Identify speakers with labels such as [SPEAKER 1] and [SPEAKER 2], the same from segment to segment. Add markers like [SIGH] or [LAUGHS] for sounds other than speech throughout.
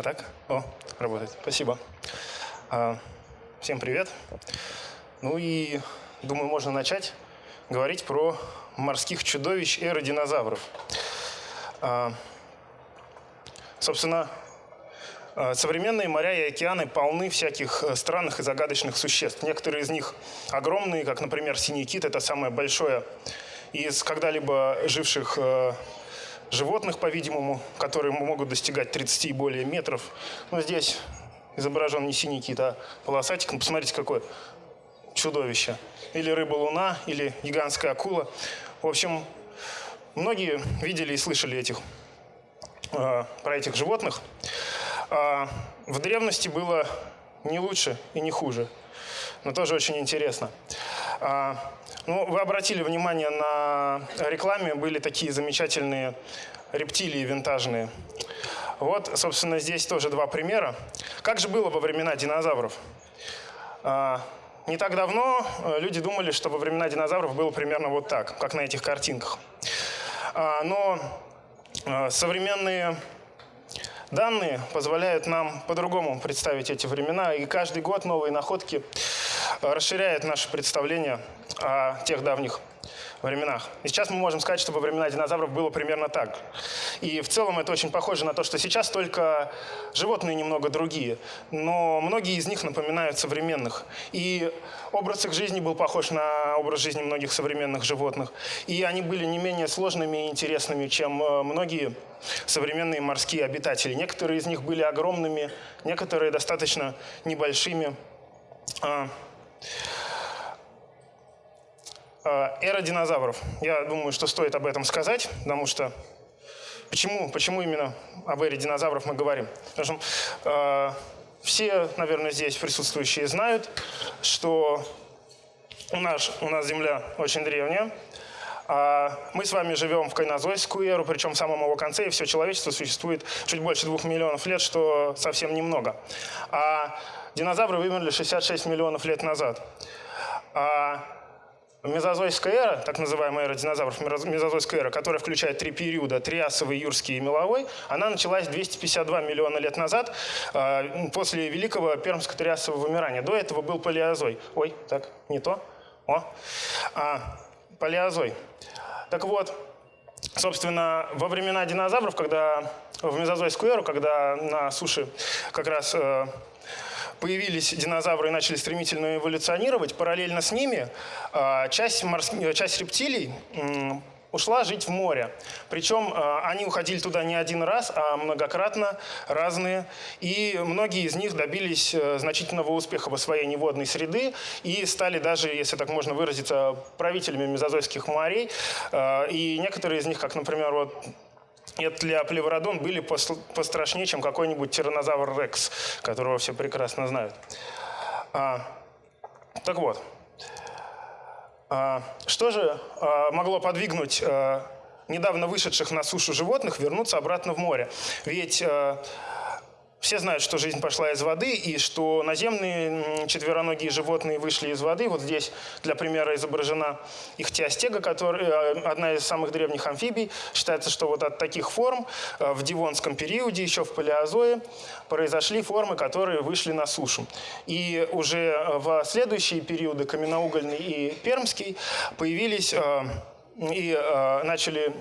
[SPEAKER 1] А так? О, работает. Спасибо. А, всем привет. Ну и думаю, можно начать говорить про морских чудовищ эры динозавров. А, собственно, а, современные моря и океаны полны всяких э, странных и загадочных существ. Некоторые из них огромные, как, например, синий кит. Это самое большое из когда-либо живших э, животных, по-видимому, которые могут достигать 30 и более метров. Но здесь изображен не синий кит, а полосатик. Ну, посмотрите, какое чудовище. Или рыба-луна, или гигантская акула. В общем, многие видели и слышали этих, э, про этих животных. А в древности было не лучше и не хуже, но тоже очень интересно. А, ну, вы обратили внимание на рекламе, были такие замечательные рептилии винтажные. Вот, собственно, здесь тоже два примера. Как же было во времена динозавров? А, не так давно э, люди думали, что во времена динозавров было примерно вот так, как на этих картинках. А, но э, современные данные позволяют нам по-другому представить эти времена, и каждый год новые находки расширяют наше представление о тех давних временах. И сейчас мы можем сказать, что во времена динозавров было примерно так. И в целом это очень похоже на то, что сейчас только животные немного другие, но многие из них напоминают современных. И образ их жизни был похож на образ жизни многих современных животных. И они были не менее сложными и интересными, чем э, многие современные морские обитатели. Некоторые из них были огромными, некоторые достаточно небольшими. А, эра динозавров. Я думаю, что стоит об этом сказать, потому что почему, почему именно об эре динозавров мы говорим? Потому что э, все, наверное, здесь присутствующие знают, что у нас, у нас Земля очень древняя. А мы с вами живем в кайнозойскую эру, причем в самом его конце, и все человечество существует чуть больше двух миллионов лет, что совсем немного. А динозавры вымерли 66 миллионов лет назад. А Мезозойская эра, так называемая эра динозавров, мезозойская эра, которая включает три периода, триасовый, юрский и меловой, она началась 252 миллиона лет назад, а, после великого пермско-триасового вымирания. До этого был палеозой. Ой, так, не то. О, а, палеозой. Так вот, собственно, во времена динозавров, когда в мезозойскую эру, когда на суше как раз э, появились динозавры и начали стремительно эволюционировать, параллельно с ними а, часть, морс... часть рептилий ушла жить в море. Причем а, они уходили туда не один раз, а многократно разные. И многие из них добились э, значительного успеха в освоении водной среды и стали даже, если так можно выразиться, правителями мезозойских морей. А, и некоторые из них, как, например, вот для плевродон были пострашнее, чем какой-нибудь тиранозавр Рекс, которого все прекрасно знают. А, так вот, а, что же а, могло подвигнуть а, недавно вышедших на сушу животных вернуться обратно в море? Ведь а, все знают, что жизнь пошла из воды, и что наземные четвероногие животные вышли из воды. Вот здесь для примера изображена ихтиостега, которая, э, одна из самых древних амфибий. Считается, что вот от таких форм э, в Дивонском периоде, еще в палеозое, произошли формы, которые вышли на сушу. И уже в следующие периоды, каменноугольный и пермский, появились э, и начали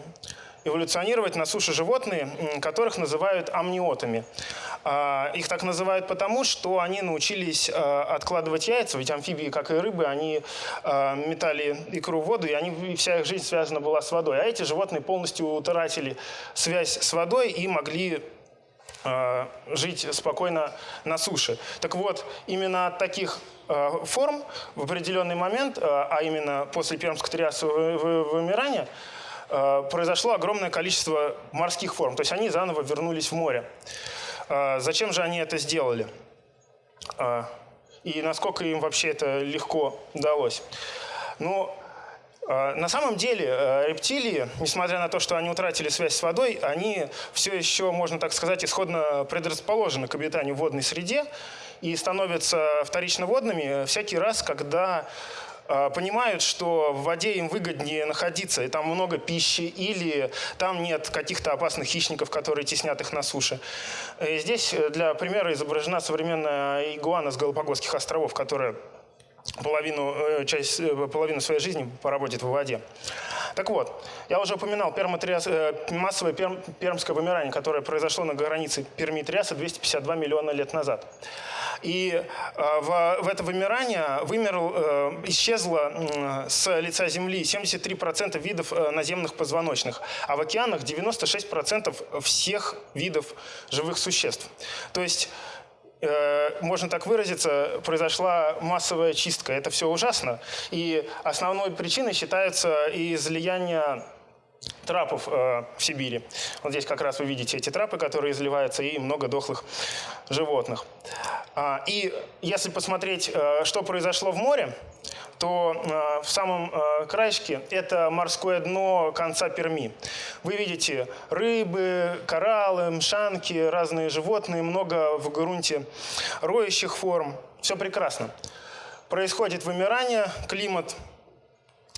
[SPEAKER 1] эволюционировать на суше животные, которых называют амниотами. А, их так называют потому, что они научились а, откладывать яйца, ведь амфибии, как и рыбы, они а, метали икру в воду, и они, вся их жизнь связана была с водой. А эти животные полностью утратили связь с водой и могли жить спокойно на суше. Так вот, именно от таких форм в определенный момент, а именно после пермского триасового вымирания, произошло огромное количество морских форм. То есть они заново вернулись в море. А зачем же они это сделали? А, и насколько им вообще это легко удалось? Ну, а, на самом деле рептилии, несмотря на то, что они утратили связь с водой, они все еще, можно так сказать, исходно предрасположены к обитанию в водной среде и становятся вторично водными всякий раз, когда понимают, что в воде им выгоднее находиться, и там много пищи, или там нет каких-то опасных хищников, которые теснят их на суше. И здесь для примера изображена современная игуана с Галапагосских островов, которая половину, часть, половину своей жизни проводит в воде. Так вот, я уже упоминал пермотриас, э, массовое перм, пермское вымирание, которое произошло на границе Перми и Триаса 252 миллиона лет назад. И э, в, в это вымирание вымер, э, исчезло э, с лица Земли 73% видов э, наземных позвоночных, а в океанах 96% всех видов живых существ. То есть Э, можно так выразиться, произошла массовая чистка. Это все ужасно. И основной причиной считается излияние трапов э, в Сибири. Вот здесь как раз вы видите эти трапы, которые изливаются, и много дохлых животных. А, и если посмотреть, э, что произошло в море, то э, в самом э, краешке это морское дно конца Перми. Вы видите рыбы, кораллы, мшанки, разные животные, много в грунте роющих форм. Все прекрасно. Происходит вымирание, климат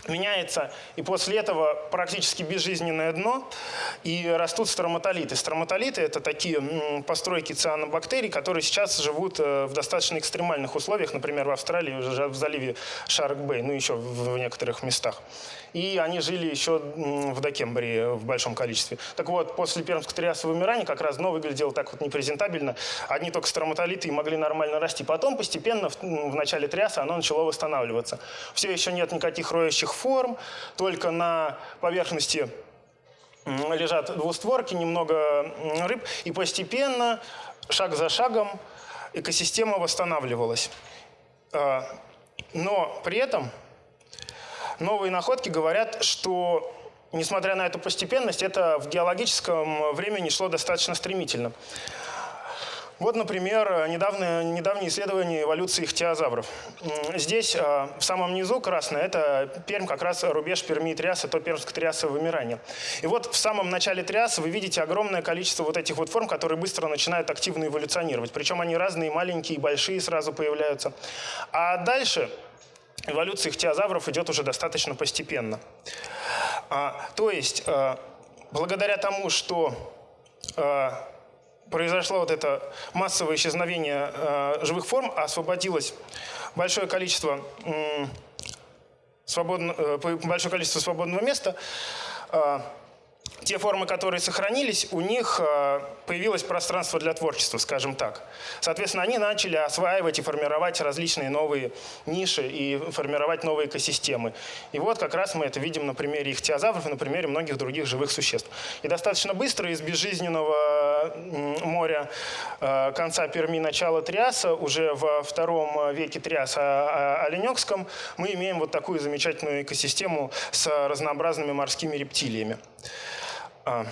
[SPEAKER 1] меняется, и после этого практически безжизненное дно, и растут строматолиты. Строматолиты – это такие постройки цианобактерий, которые сейчас живут э, в достаточно экстремальных условиях, например, в Австралии, в заливе Шарк-Бэй, ну еще в некоторых местах. И они жили еще в Докембрии в большом количестве. Так вот, после пермского триасового вымирания как раз дно выглядело так вот непрезентабельно. Одни только строматолиты могли нормально расти. Потом постепенно, в начале триаса, оно начало восстанавливаться. Все еще нет никаких роющих разных форм, только на поверхности лежат двустворки, немного рыб, и постепенно, шаг за шагом, экосистема восстанавливалась. А, но при этом новые находки говорят, что, несмотря на эту постепенность, это в геологическом времени шло достаточно стремительно. Вот, например, недавнее, недавнее исследование эволюции ихтиозавров. Здесь а, в самом низу красное – это Пермь, как раз рубеж Перми и Триаса, то пермско-триасовое вымирание. И вот в самом начале Триаса вы видите огромное количество вот этих вот форм, которые быстро начинают активно эволюционировать. Причем они разные, маленькие, большие сразу появляются. А дальше эволюция ихтиозавров идет уже достаточно постепенно. А, то есть, а, благодаря тому, что произошло вот это массовое исчезновение э, живых форм, освободилось большое количество, э, свободно, э, большое количество свободного места, э, те формы, которые сохранились, у них э, появилось пространство для творчества, скажем так. Соответственно, они начали осваивать и формировать различные новые ниши и формировать новые экосистемы. И вот как раз мы это видим на примере ихтиозавров и на примере многих других живых существ. И достаточно быстро из безжизненного моря э, конца Перми, начала Триаса, уже во втором веке Триаса а, а, Оленекском, мы имеем вот такую замечательную экосистему с разнообразными морскими рептилиями. А,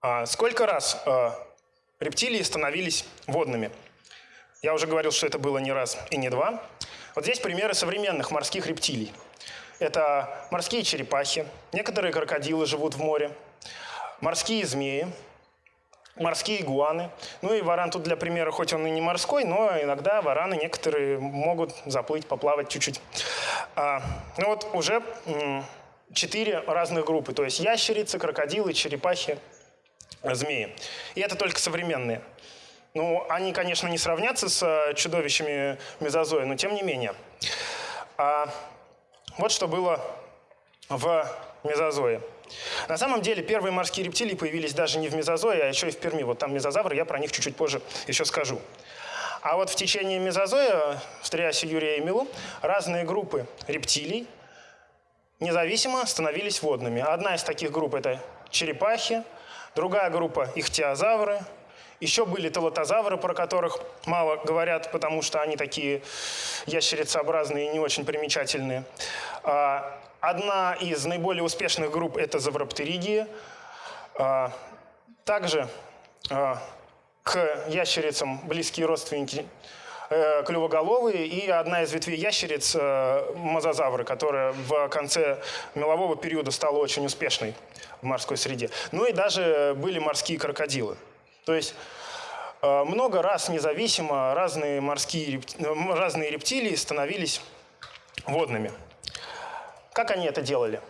[SPEAKER 1] а сколько раз а, рептилии становились водными? Я уже говорил, что это было не раз и не два. Вот здесь примеры современных морских рептилий. Это морские черепахи, некоторые крокодилы живут в море, морские змеи, морские игуаны. Ну и варан тут для примера, хоть он и не морской, но иногда вараны некоторые могут заплыть, поплавать чуть-чуть. А, ну вот уже четыре разных группы, то есть ящерицы, крокодилы, черепахи, змеи. И это только современные. Ну, они, конечно, не сравнятся с чудовищами мезозоя, но тем не менее. А, вот что было в мезозое. На самом деле первые морские рептилии появились даже не в мезозое, а еще и в Перми. Вот там мезозавры, я про них чуть-чуть позже еще скажу. А вот в течение мезозоя, в Триасе Юрия и Милу, разные группы рептилий независимо становились водными. Одна из таких групп – это черепахи, другая группа – ихтиозавры, еще были телотозавры, про которых мало говорят, потому что они такие ящерицеобразные и не очень примечательные. А, Одна из наиболее успешных групп – это завроптеридии. А, также а, к ящерицам близкие родственники э, клювоголовые и одна из ветвей ящериц э, – мозазавры, которая в конце мелового периода стала очень успешной в морской среде. Ну и даже были морские крокодилы. То есть много раз независимо разные морские разные рептилии становились водными. Как они это делали?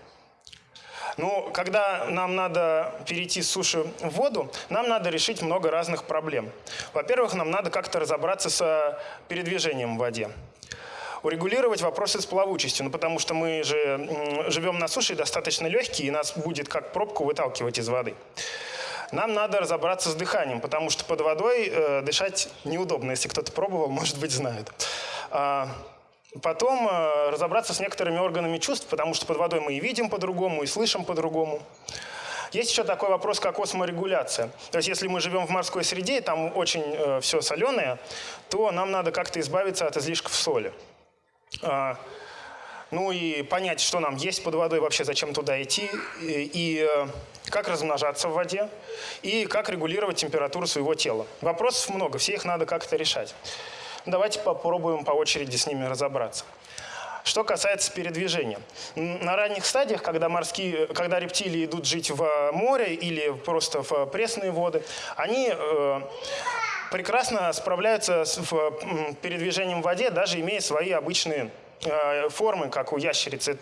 [SPEAKER 1] Ну, когда нам надо перейти с суши в воду, нам надо решить много разных проблем. Во-первых, нам надо как-то разобраться с передвижением в воде урегулировать вопросы с плавучестью, ну, потому что мы же живем на суше достаточно легкие, и нас будет как пробку выталкивать из воды. Нам надо разобраться с дыханием, потому что под водой э, дышать неудобно. Если кто-то пробовал, [LAUGHS] может быть, знает. Потом э, разобраться с некоторыми органами чувств, потому что под водой мы и видим по-другому, и слышим по-другому. Есть еще такой вопрос, как осморегуляция. То есть если мы живем в морской среде, и там очень э, все соленое, то нам надо как-то избавиться от излишков соли. А, ну и понять, что нам есть под водой, вообще зачем туда идти, и, и э, как размножаться в воде, и как регулировать температуру своего тела. Вопросов много, все их надо как-то решать. Давайте попробуем по очереди с ними разобраться. Что касается передвижения. На ранних стадиях, когда, морские, когда рептилии идут жить в море или просто в пресные воды, они э, прекрасно справляются с передвижением в воде, даже имея свои обычные э, формы, как у ящерицы.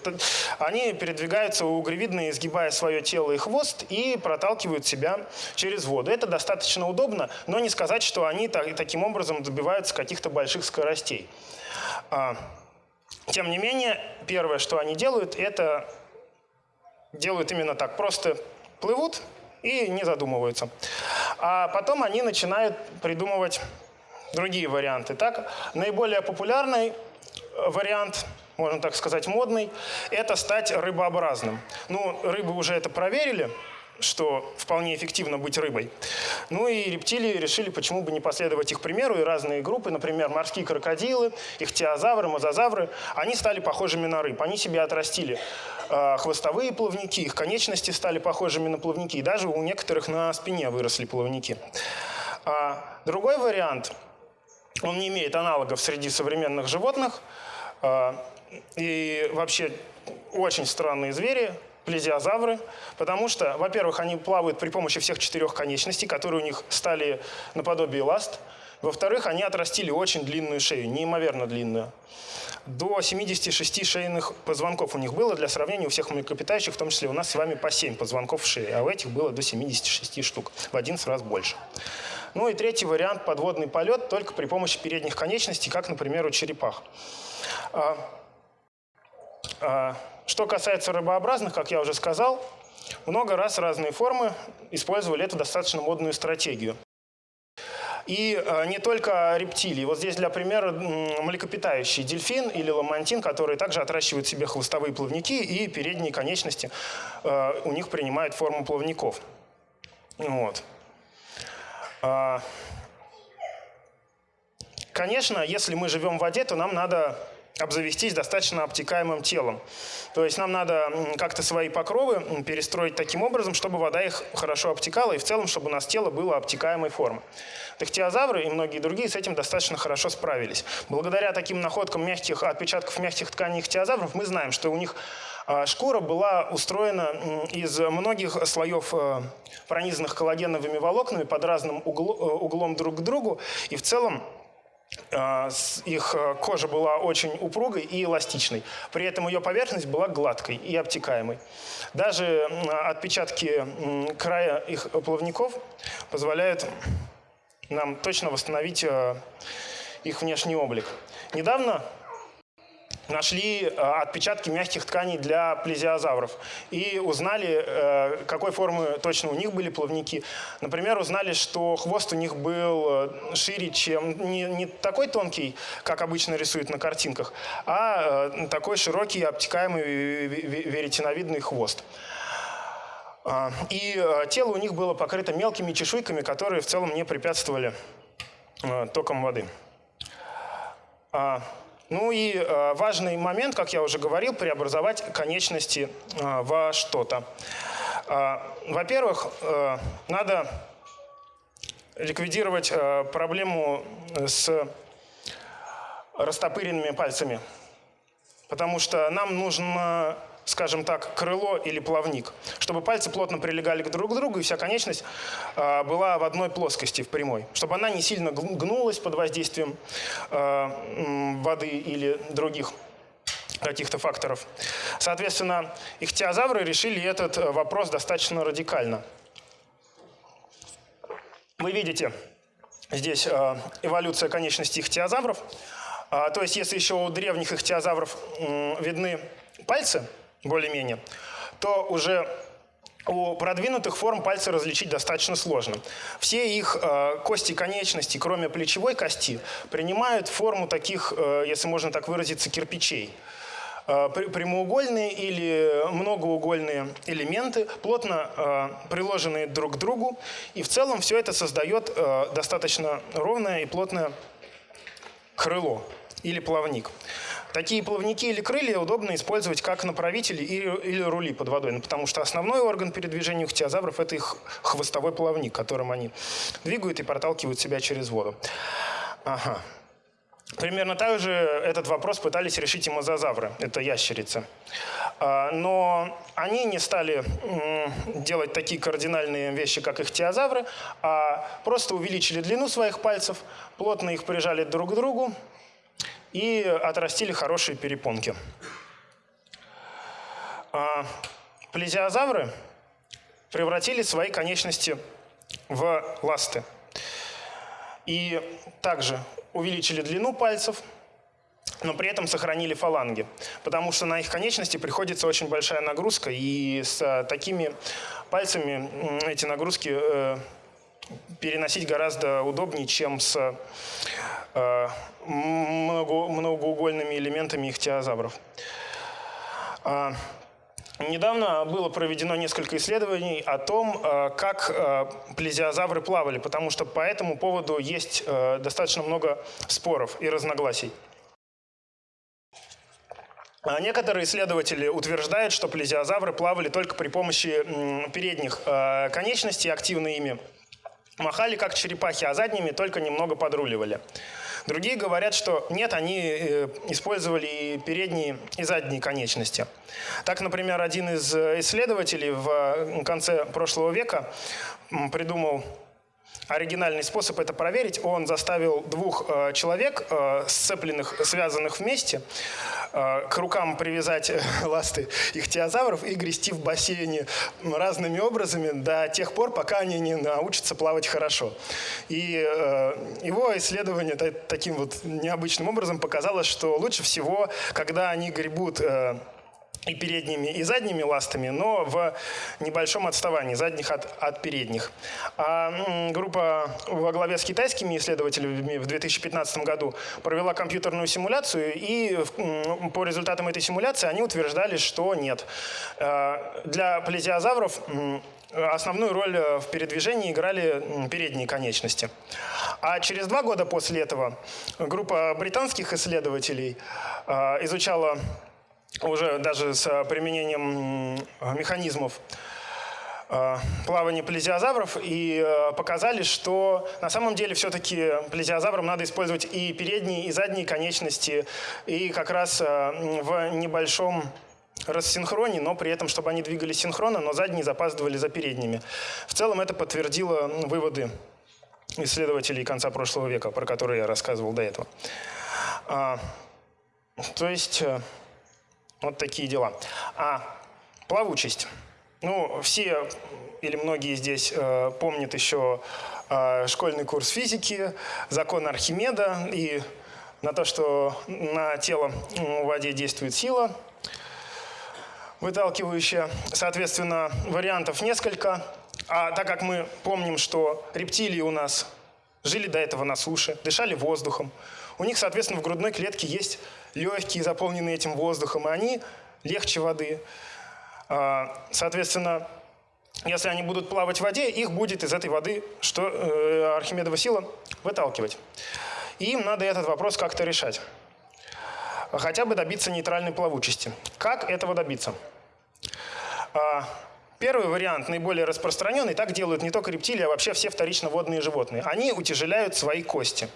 [SPEAKER 1] Они передвигаются угревидно, изгибая свое тело и хвост, и проталкивают себя через воду. Это достаточно удобно, но не сказать, что они таким образом добиваются каких-то больших скоростей. А, тем не менее, первое, что они делают, это делают именно так. Просто плывут и не задумываются. А потом они начинают придумывать другие варианты. Так, наиболее популярный вариант, можно так сказать, модный, это стать рыбообразным. Ну, рыбы уже это проверили, что вполне эффективно быть рыбой. Ну и рептилии решили, почему бы не последовать их примеру, и разные группы, например, морские крокодилы, ихтиозавры, мозазавры, они стали похожими на рыб. Они себе отрастили э, хвостовые плавники, их конечности стали похожими на плавники, и даже у некоторых на спине выросли плавники. А другой вариант, он не имеет аналогов среди современных животных, и вообще очень странные звери, плезиозавры, потому что, во-первых, они плавают при помощи всех четырех конечностей, которые у них стали наподобие ласт. Во-вторых, они отрастили очень длинную шею, неимоверно длинную. До 76 шейных позвонков у них было. Для сравнения, у всех млекопитающих, в том числе у нас с вами по 7 позвонков в шее, а у этих было до 76 штук, в 11 раз больше. Ну и третий вариант – подводный полет только при помощи передних конечностей, как, например, у черепах. А, а, что касается рыбообразных, как я уже сказал, много раз разные формы использовали эту достаточно модную стратегию. И э, не только рептилии. Вот здесь для примера млекопитающий дельфин или ламантин, которые также отращивают себе хвостовые плавники и передние конечности у них принимают форму плавников. Вот. А, конечно, если мы живем в воде, то нам надо обзавестись достаточно обтекаемым телом. То есть нам надо как-то свои покровы перестроить таким образом, чтобы вода их хорошо обтекала, и в целом, чтобы у нас тело было обтекаемой формы. Тахтиозавры и многие другие с этим достаточно хорошо справились. Благодаря таким находкам мягких отпечатков мягких тканей ихтиозавров мы знаем, что у них а, шкура была устроена из многих слоев э, пронизанных коллагеновыми волокнами под разным э, углом друг к другу, и в целом их э, кожа была очень упругой и эластичной. При этом ее поверхность была гладкой и обтекаемой. Даже отпечатки края их плавников позволяют нам точно восстановить э, их внешний облик. Недавно нашли э, отпечатки мягких тканей для плезиозавров и узнали, э, какой формы точно у них были плавники. Например, узнали, что хвост у них был э, шире, чем не, не такой тонкий, как обычно рисуют на картинках, а такой широкий, обтекаемый веретеновидный хвост. А, и тело у них было покрыто мелкими чешуйками, которые в целом не препятствовали током воды. Ну и э, важный момент, как я уже говорил, преобразовать конечности э, во что-то. Э, Во-первых, надо ликвидировать проблему с растопыренными пальцами, потому что нам нужно скажем так, крыло или плавник, чтобы пальцы плотно прилегали друг к другу и вся конечность а, была в одной плоскости, в прямой, чтобы она не сильно гнулась под воздействием а, воды или других каких-то факторов. Соответственно, ихтиозавры решили этот вопрос достаточно радикально. Вы видите здесь а, эволюция конечностей ихтиозавров. То есть, если еще у древних ихтиозавров видны пальцы, более-менее, то уже у продвинутых форм пальцы различить достаточно сложно. Все их э, кости конечностей, кроме плечевой кости, принимают форму таких, э, если можно так выразиться, кирпичей. Э, прямоугольные или многоугольные элементы, плотно э, приложенные друг к другу. И в целом все это создает э, достаточно ровное и плотное крыло или плавник. Такие плавники или крылья удобно использовать как направители или, рули под водой, ну, потому что основной орган передвижения у хтиозавров – это их хвостовой плавник, которым они двигают и проталкивают себя через воду. Ага. Примерно так же этот вопрос пытались решить и мозазавры, это ящерицы. А, но они не стали делать такие кардинальные вещи, как ихтиозавры, а просто увеличили длину своих пальцев, плотно их прижали друг к другу, и отрастили хорошие перепонки. А плезиозавры превратили свои конечности в ласты. И также увеличили длину пальцев, но при этом сохранили фаланги, потому что на их конечности приходится очень большая нагрузка, и с такими пальцами эти нагрузки э, переносить гораздо удобнее, чем с э, многоугольными элементами ихтиозавров. А, недавно было проведено несколько исследований о том, э, как э, плезиозавры плавали, потому что по этому поводу есть достаточно много споров и разногласий. А некоторые исследователи утверждают, что плезиозавры плавали только при помощи передних конечностей, активно ими махали как черепахи, а задними только немного подруливали. Другие говорят, что нет, они э, использовали и передние, и задние конечности. Так, например, один из исследователей в конце прошлого века придумал оригинальный способ это проверить. Он заставил двух э, человек, э, сцепленных, связанных вместе, э, к рукам привязать [LAUGHS] ласты ихтиозавров и грести в бассейне разными образами до тех пор, пока они не научатся плавать хорошо. И э, его исследование таким вот необычным образом показало, что лучше всего, когда они гребут э, и передними, и задними ластами, но в небольшом отставании задних от, от передних. А группа во главе с китайскими исследователями в 2015 году провела компьютерную симуляцию, и по результатам этой симуляции они утверждали, что нет. А, для плезиозавров основную роль в передвижении играли передние конечности. А через два года после этого группа британских исследователей а, изучала уже даже с э, применением механизмов э, плавания плезиозавров и э, показали, что на самом деле все-таки плезиозаврам надо использовать и передние, и задние конечности, и как раз в небольшом рассинхроне, но при этом, чтобы они двигались синхронно, но задние запаздывали за передними. В целом это подтвердило выводы исследователей конца прошлого века, про которые я рассказывал до этого. А, то есть вот такие дела. А плавучесть. Ну, все или многие здесь э, помнят еще э, школьный курс физики, закон Архимеда и на то, что на тело в воде действует сила, выталкивающая. Соответственно, вариантов несколько. А так как мы помним, что рептилии у нас жили до этого на суше, дышали воздухом, у них, соответственно, в грудной клетке есть легкие, заполненные этим воздухом, они легче воды. А, соответственно, если они будут плавать в воде, их будет из этой воды, что э, Архимедова сила, выталкивать. И им надо этот вопрос как-то решать. Хотя бы добиться нейтральной плавучести. Как этого добиться? Первый вариант наиболее распространенный. Так делают не только рептилии, а вообще все вторично водные животные. Они утяжеляют свои кости.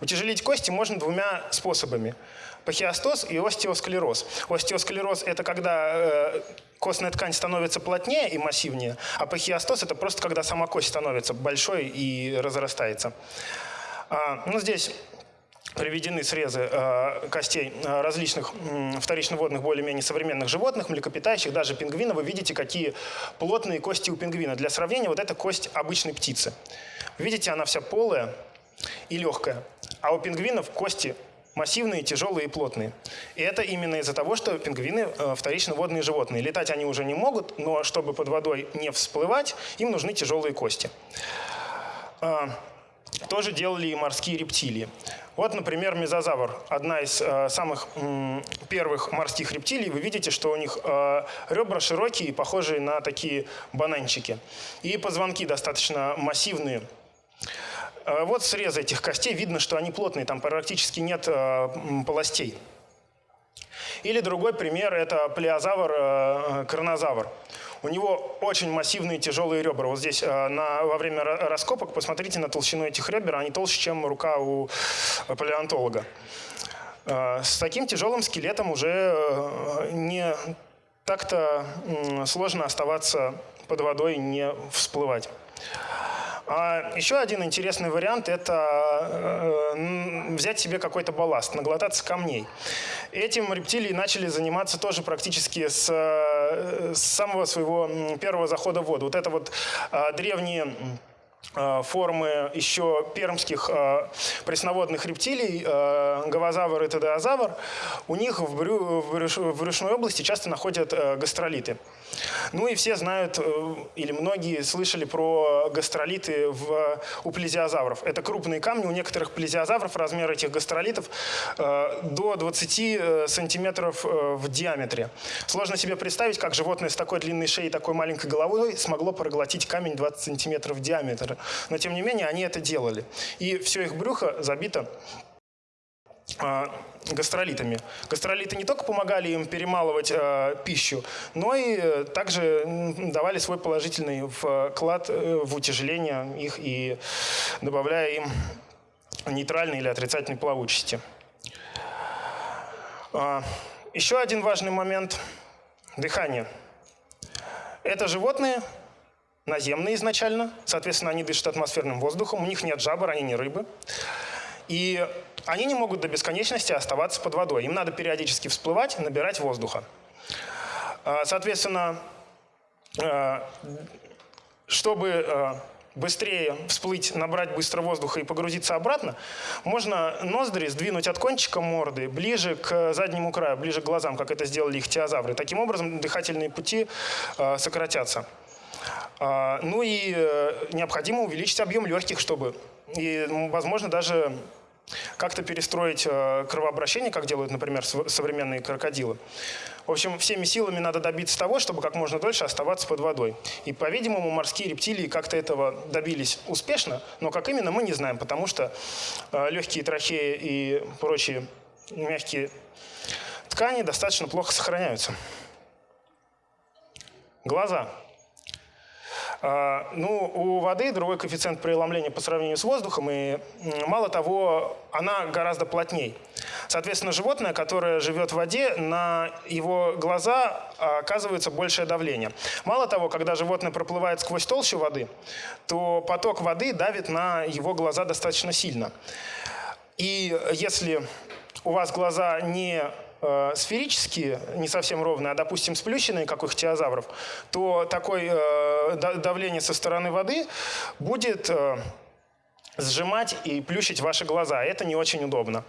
[SPEAKER 1] Утяжелить кости можно двумя способами. Пахиостоз и остеосклероз. Остеосклероз – это когда э, костная ткань становится плотнее и массивнее, а пахиостоз – это просто когда сама кость становится большой и разрастается. А, ну, здесь приведены срезы э, костей э, различных вторично-водных, более-менее современных животных, млекопитающих, даже пингвина. Вы видите, какие плотные кости у пингвина. Для сравнения, вот это кость обычной птицы. Видите, она вся полая и легкая. А у пингвинов кости массивные, тяжелые и плотные. И это именно из-за того, что пингвины э, вторично-водные животные. Летать они уже не могут, но чтобы под водой не всплывать, им нужны тяжелые кости. Тоже делали и морские рептилии. Вот, например, мезозавр, одна из э, самых м, первых морских рептилий. Вы видите, что у них э, ребра широкие, похожие на такие бананчики. И позвонки достаточно массивные. Э, вот срез этих костей, видно, что они плотные, там практически нет э, полостей. Или другой пример – это плеозавр, э, кронозавр. У него очень массивные тяжелые ребра. Вот здесь э, на, во время раскопок посмотрите на толщину этих ребер. Они толще, чем рука у палеонтолога. Э, с таким тяжелым скелетом уже э, не так-то сложно оставаться под водой и не всплывать. А еще один интересный вариант – это э, взять себе какой-то балласт, наглотаться камней. Этим рептилии начали заниматься тоже практически с, э, с самого своего первого захода в воду. Вот это вот э, древние формы еще пермских э, пресноводных рептилий, э, говозавр и тедеозавр, у них в, брю, в, брюш, в брюшной области часто находят э, гастролиты. Ну и все знают, э, или многие слышали про гастролиты в, у плезиозавров. Это крупные камни, у некоторых плезиозавров размер этих гастролитов э, до 20 э, сантиметров э, в диаметре. Сложно себе представить, как животное с такой длинной шеей и такой маленькой головой смогло проглотить камень 20 сантиметров в диаметр но тем не менее они это делали. И все их брюхо забито а, гастролитами. Гастролиты не только помогали им перемалывать э, пищу, но и э, также давали свой положительный вклад э, в утяжеление их и добавляя им нейтральной или отрицательной плавучести. Э, еще один важный момент – дыхание. Это животные, наземные изначально, соответственно, они дышат атмосферным воздухом, у них нет жабр, они не рыбы. И они не могут до бесконечности оставаться под водой. Им надо периодически всплывать, набирать воздуха. А, соответственно, а, чтобы а, быстрее всплыть, набрать быстро воздуха и погрузиться обратно, можно ноздри сдвинуть от кончика морды ближе к заднему краю, ближе к глазам, как это сделали их теозавры. Таким образом, дыхательные пути сократятся. А, ну и э, необходимо увеличить объем легких, чтобы, и, возможно, даже как-то перестроить э, кровообращение, как делают, например, современные крокодилы. В общем, всеми силами надо добиться того, чтобы как можно дольше оставаться под водой. И, по-видимому, морские рептилии как-то этого добились успешно, но как именно мы не знаем, потому что э, легкие трахеи и прочие мягкие ткани достаточно плохо сохраняются. Глаза. А, ну, у воды другой коэффициент преломления по сравнению с воздухом, и мало того, она гораздо плотней. Соответственно, животное, которое живет в воде, на его глаза оказывается большее давление. Мало того, когда животное проплывает сквозь толщу воды, то поток воды давит на его глаза достаточно сильно. И если у вас глаза не э, сферические, не совсем ровные, а, допустим, сплющенные, как у ихтиозавров, то такое э, давление со стороны воды будет... Э, сжимать и плющить ваши глаза. Это не очень удобно.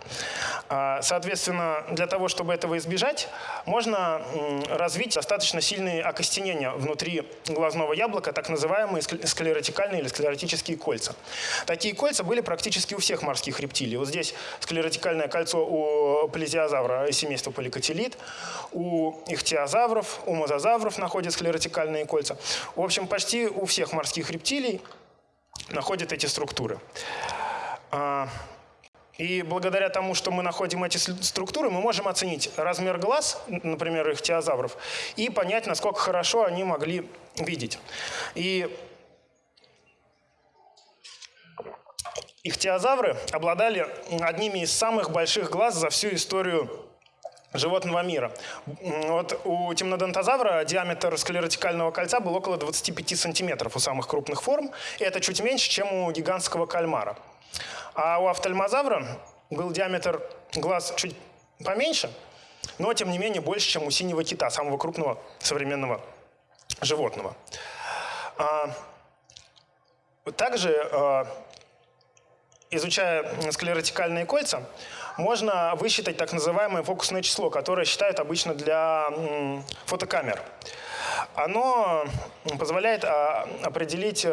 [SPEAKER 1] А, соответственно, для того, чтобы этого избежать, можно развить достаточно сильные окостенения внутри глазного яблока, так называемые склеротикальные или склеротические кольца. Такие кольца были практически у всех морских рептилий. Вот здесь склеротикальное кольцо у плезиозавра семейства поликотилит, у ихтиозавров, у мозазавров находят склеротикальные кольца. В общем, почти у всех морских рептилий находят эти структуры. А, И благодаря тому, что мы находим эти структуры, мы можем оценить размер глаз, например, ихтиозавров, и понять, насколько хорошо они могли видеть. И ихтиозавры обладали одними из самых больших глаз за всю историю животного мира. Вот у темнодонтозавра диаметр склеротикального кольца был около 25 сантиметров у самых крупных форм. И это чуть меньше, чем у гигантского кальмара. А у офтальмозавра был диаметр глаз чуть поменьше, но тем не менее больше, чем у синего кита, самого крупного современного животного. А, также, а, изучая склеротикальные кольца, можно высчитать так называемое фокусное число, которое считают обычно для фотокамер. Оно позволяет определить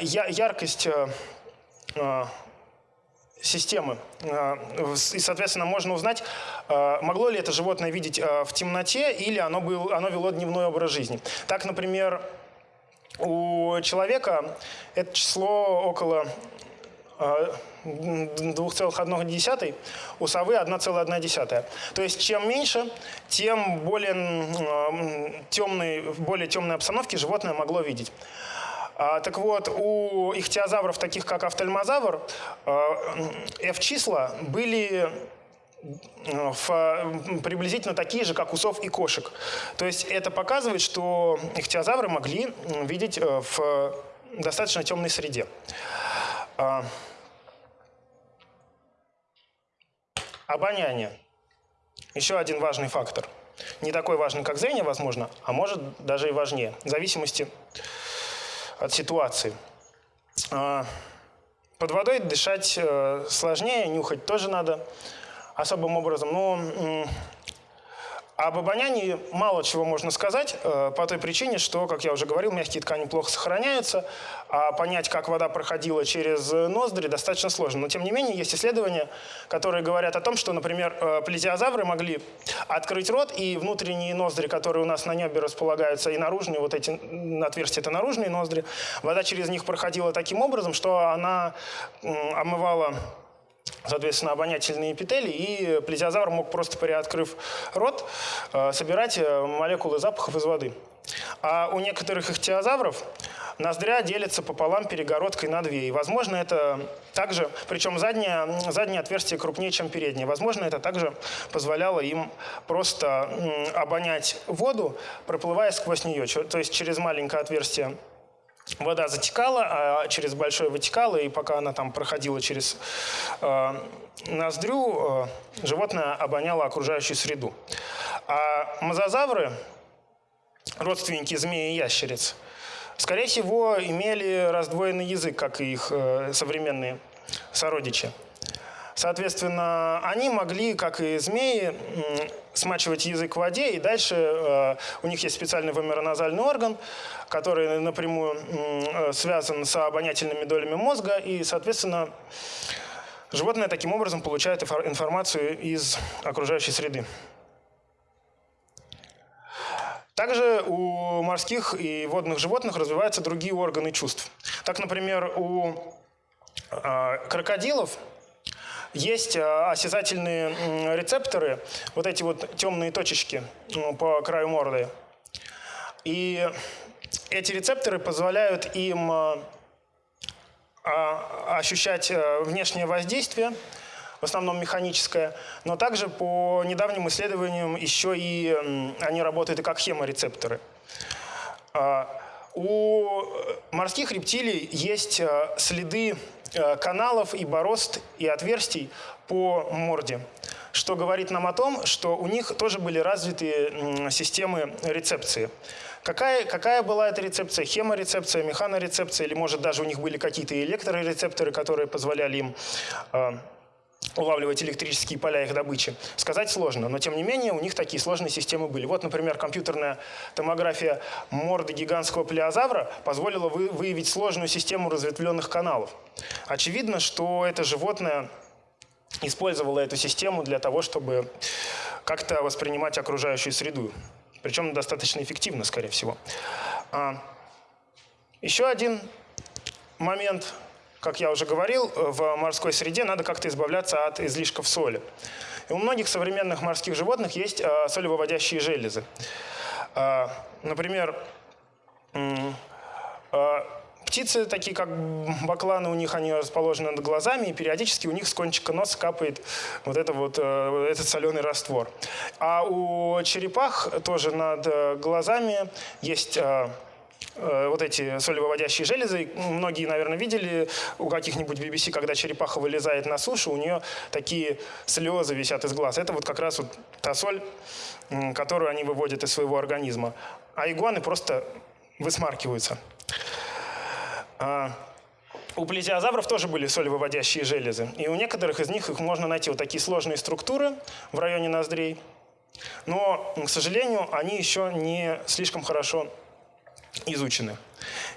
[SPEAKER 1] яркость системы. И, соответственно, можно узнать, могло ли это животное видеть в темноте или оно, оно вело дневной образ жизни. Так, например, у человека это число около 2,1, у совы 1,1. То есть чем меньше, тем более темные, в более темной обстановке животное могло видеть. А, так вот, у ихтиозавров, таких как офтальмозавр, F-числа были в, приблизительно такие же, как у сов и кошек. То есть это показывает, что ихтиозавры могли видеть э, в достаточно темной среде. А, Обоняние. Еще один важный фактор. Не такой важный, как зрение, возможно, а может даже и важнее, в зависимости от ситуации. А, под водой дышать э, сложнее, нюхать тоже надо особым образом. Но об обонянии мало чего можно сказать э, по той причине, что, как я уже говорил, мягкие ткани плохо сохраняются, а понять, как вода проходила через ноздри, достаточно сложно. Но, тем не менее, есть исследования, которые говорят о том, что, например, э, плезиозавры могли открыть рот, и внутренние ноздри, которые у нас на небе располагаются, и наружные, вот эти отверстия – это наружные ноздри, вода через них проходила таким образом, что она омывала соответственно, обонятельные эпители, и плезиозавр мог просто приоткрыв рот э, собирать э, молекулы запахов из воды. А у некоторых ихтиозавров ноздря делится пополам перегородкой на две. И, возможно, это также, причем заднее, заднее отверстие крупнее, чем переднее, возможно, это также позволяло им просто обонять воду, проплывая сквозь нее, то есть через маленькое отверстие вода затекала, а через большое вытекала, и пока она там проходила через э, ноздрю, э, животное обоняло окружающую среду. А мозазавры, родственники змеи и ящериц, скорее всего, имели раздвоенный язык, как и их э, современные сородичи. Соответственно, они могли, как и змеи, смачивать язык в воде, и дальше э, у них есть специальный вомероназальный орган, который напрямую э, связан с обонятельными долями мозга, и, соответственно, животное таким образом получает информацию из окружающей среды. Также у морских и водных животных развиваются другие органы чувств. Так, например, у э, крокодилов есть э, осязательные рецепторы, вот эти вот темные точечки по краю морды. И эти рецепторы позволяют им э, а, ощущать э, внешнее воздействие, в основном механическое, но также по недавним исследованиям еще и они работают и как хеморецепторы. У морских рептилий есть следы каналов и борозд и отверстий по морде, что говорит нам о том, что у них тоже были развиты системы рецепции. Какая, какая была эта рецепция? Хеморецепция, механорецепция, или может даже у них были какие-то электрорецепторы, которые позволяли им э, улавливать электрические поля их добычи, сказать сложно. Но, тем не менее, у них такие сложные системы были. Вот, например, компьютерная томография морды гигантского плеозавра позволила вы, выявить сложную систему разветвленных каналов. Очевидно, что это животное использовало эту систему для того, чтобы как-то воспринимать окружающую среду. Причем достаточно эффективно, скорее всего. А, еще один момент как я уже говорил, в морской среде надо как-то избавляться от излишков соли. И у многих современных морских животных есть э, солевыводящие железы. Э, например, э, птицы, такие как бакланы, у них они расположены над глазами, и периодически у них с кончика носа капает вот, это вот этот соленый раствор. А у черепах тоже над глазами есть Э, вот эти солевыводящие железы. Многие, наверное, видели у каких-нибудь BBC, когда черепаха вылезает на сушу, у нее такие слезы висят из глаз. Это вот как раз вот та соль, которую они выводят из своего организма. А игуаны просто высмаркиваются. А, у плезиозавров тоже были солевыводящие железы. И у некоторых из них их можно найти вот такие сложные структуры в районе ноздрей. Но, к сожалению, они еще не слишком хорошо изучены.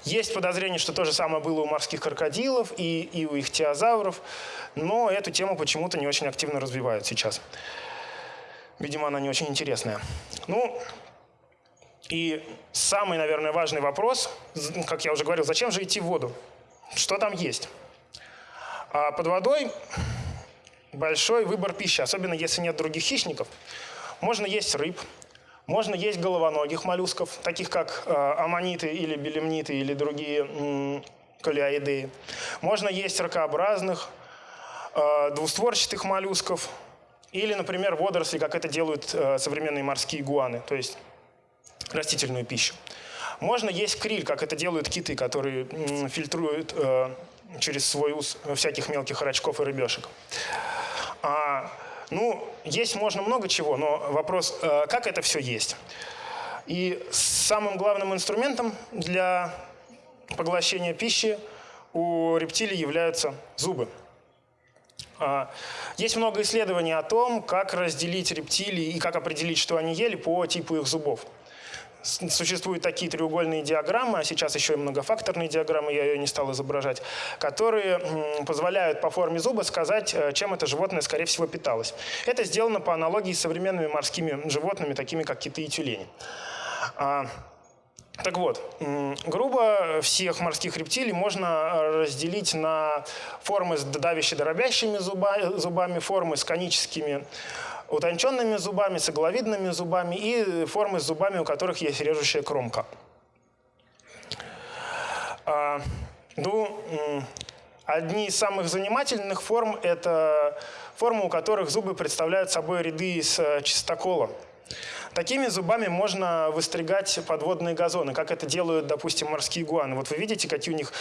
[SPEAKER 1] Есть подозрение, что то же самое было у морских крокодилов и, и у ихтиозавров, но эту тему почему-то не очень активно развивают сейчас. Видимо, она не очень интересная. Ну, и самый, наверное, важный вопрос, как я уже говорил, зачем же идти в воду? Что там есть? А под водой большой выбор пищи, особенно если нет других хищников. Можно есть рыб, можно есть головоногих моллюсков, таких как э, аммониты или белемниты или другие м, колеоиды. Можно есть ракообразных, э, двустворчатых моллюсков или, например, водоросли, как это делают э, современные морские гуаны, то есть растительную пищу. Можно есть криль, как это делают киты, которые фильтруют через свой ус всяких мелких рачков и рыбешек. Ну, есть можно много чего, но вопрос, э, как это все есть. И самым главным инструментом для поглощения пищи у рептилий являются зубы. А, есть много исследований о том, как разделить рептилии и как определить, что они ели по типу их зубов. Существуют такие треугольные диаграммы, а сейчас еще и многофакторные диаграммы, я ее не стал изображать, которые позволяют по форме зуба сказать, э, чем это животное, скорее всего, питалось. Это сделано по аналогии с современными морскими животными, такими как киты и тюлени. А, так вот, грубо всех морских рептилий можно разделить на формы с давящими зубами, формы с коническими утонченными зубами, с игловидными зубами и формы с зубами, у которых есть режущая кромка. А, ну, одни из самых занимательных форм – это формы, у которых зубы представляют собой ряды из э, чистокола. Такими зубами можно выстригать подводные газоны, как это делают, допустим, морские гуаны. Вот вы видите, какие у них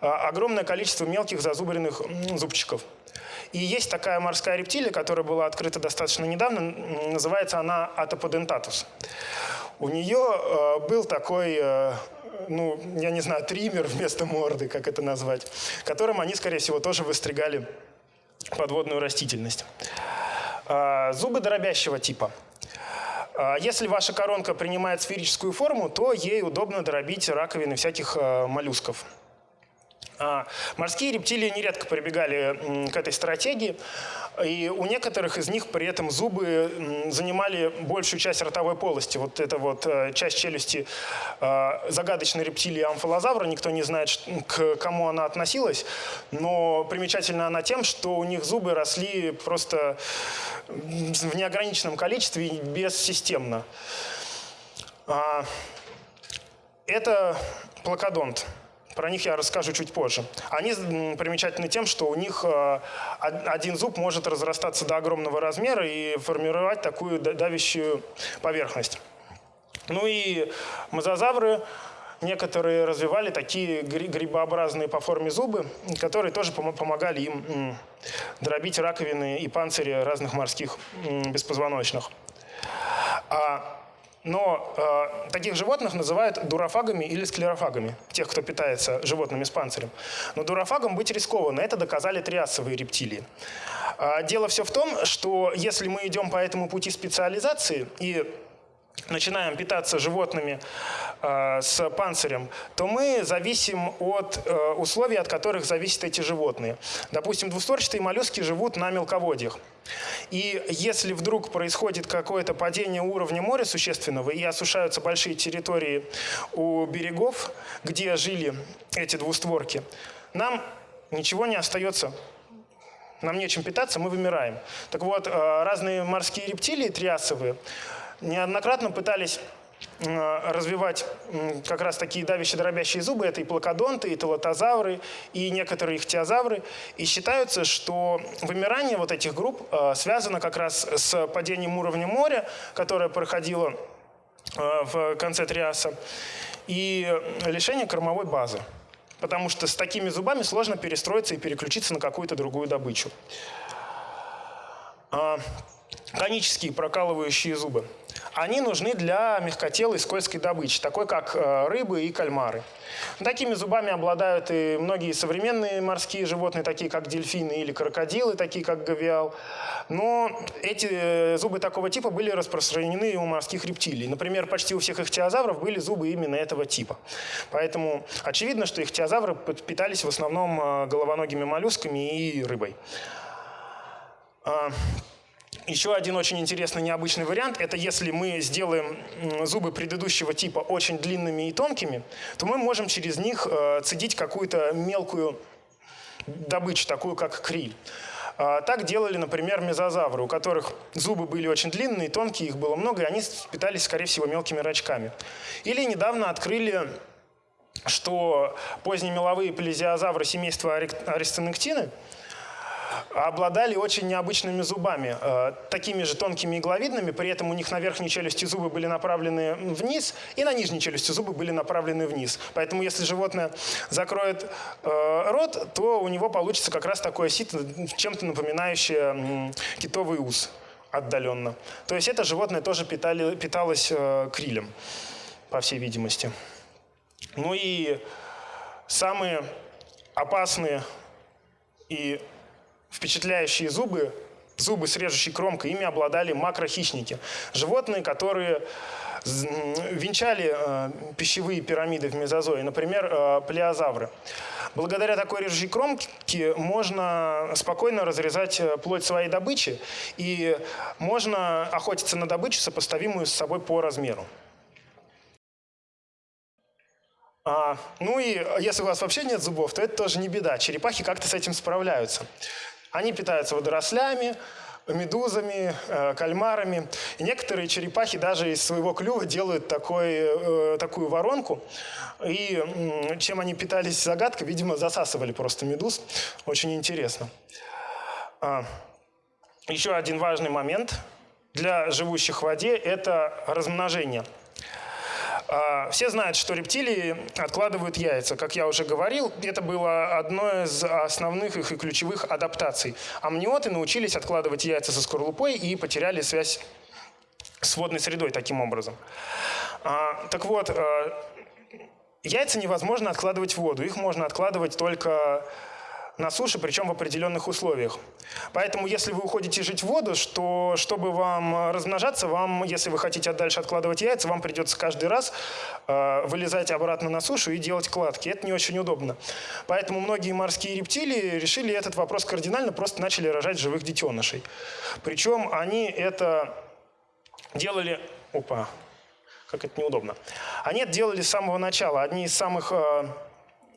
[SPEAKER 1] а, огромное количество мелких зазубренных зубчиков. И есть такая морская рептилия, которая была открыта достаточно недавно, называется она атоподентатус. У нее э, был такой, э, ну, я не знаю, триммер вместо морды, как это назвать, которым они, скорее всего, тоже выстригали подводную растительность. Зубы дробящего типа. Если ваша коронка принимает сферическую форму, то ей удобно дробить раковины всяких моллюсков. А, морские рептилии нередко прибегали к этой стратегии, и у некоторых из них при этом зубы занимали большую часть ротовой полости. Вот эта вот э, часть челюсти а, загадочной рептилии амфалозавра, никто не знает, к кому она относилась, но примечательна она тем, что у них зубы росли просто в неограниченном количестве и бессистемно. А, это плакодонт. Про них я расскажу чуть позже. Они примечательны тем, что у них э, один зуб может разрастаться до огромного размера и формировать такую давящую поверхность. Ну и мозазавры некоторые развивали такие грибообразные по форме зубы, которые тоже помогали им дробить раковины и панцири разных морских беспозвоночных. А но э, таких животных называют дурофагами или склерофагами, тех, кто питается животными с панцирем. Но дурофагом быть рискованно, это доказали триасовые рептилии. Э, дело все в том, что если мы идем по этому пути специализации и начинаем питаться животными э, с панцирем, то мы зависим от э, условий, от которых зависят эти животные. Допустим, двустворчатые моллюски живут на мелководьях. И если вдруг происходит какое-то падение уровня моря существенного и осушаются большие территории у берегов, где жили эти двустворки, нам ничего не остается нам нечем питаться, мы вымираем. Так вот, разные морские рептилии триасовые неоднократно пытались развивать как раз такие давящие дробящие зубы. Это и плакодонты, и телотозавры, и некоторые ихтиозавры. И считается, что вымирание вот этих групп связано как раз с падением уровня моря, которое проходило в конце Триаса, и лишение кормовой базы. Потому что с такими зубами сложно перестроиться и переключиться на какую-то другую добычу. Конические прокалывающие зубы они нужны для мягкотелой скользкой добычи, такой как э, рыбы и кальмары. Такими зубами обладают и многие современные морские животные, такие как дельфины или крокодилы, такие как гавиал. Но эти э, зубы такого типа были распространены у морских рептилий. Например, почти у всех ихтиозавров были зубы именно этого типа. Поэтому очевидно, что ихтиозавры питались в основном э, головоногими моллюсками и рыбой. Еще один очень интересный необычный вариант – это если мы сделаем зубы предыдущего типа очень длинными и тонкими, то мы можем через них э, цедить какую-то мелкую добычу, такую как криль. А, так делали, например, мезозавры, у которых зубы были очень длинные, тонкие, их было много, и они питались, скорее всего, мелкими рачками. Или недавно открыли что поздние меловые плезиозавры семейства аристонектины обладали очень необычными зубами, э, такими же тонкими игловидными, при этом у них на верхней челюсти зубы были направлены вниз, и на нижней челюсти зубы были направлены вниз. Поэтому если животное закроет э, рот, то у него получится как раз такое сито, чем-то напоминающее китовый ус отдаленно. То есть это животное тоже питали, питалось э, крилем, по всей видимости. Ну и самые опасные и впечатляющие зубы, зубы с режущей кромкой, ими обладали макрохищники. Животные, которые венчали э, пищевые пирамиды в мезозое, например, э, плеозавры. Благодаря такой режущей кромке можно спокойно разрезать э, плоть своей добычи и можно охотиться на добычу, сопоставимую с собой по размеру. А, ну и если у вас вообще нет зубов, то это тоже не беда. Черепахи как-то с этим справляются. Они питаются водорослями, медузами, э, кальмарами. И некоторые черепахи даже из своего клюва делают такой, э, такую воронку. И чем они питались, загадка, видимо, засасывали просто медуз. Очень интересно. А, еще один важный момент для живущих в воде – это размножение – все знают, что рептилии откладывают яйца. Как я уже говорил, это было одной из основных их и ключевых адаптаций. Амниоты научились откладывать яйца со скорлупой и потеряли связь с водной средой таким образом. А, так вот, э, яйца невозможно откладывать в воду. Их можно откладывать только на суше, причем в определенных условиях. Поэтому, если вы уходите жить в воду, что, чтобы вам размножаться, вам, если вы хотите дальше откладывать яйца, вам придется каждый раз э, вылезать обратно на сушу и делать кладки. Это не очень удобно. Поэтому многие морские рептилии решили этот вопрос кардинально, просто начали рожать живых детенышей. Причем они это делали... Опа, как это неудобно. Они это делали с самого начала. Одни из самых... Э,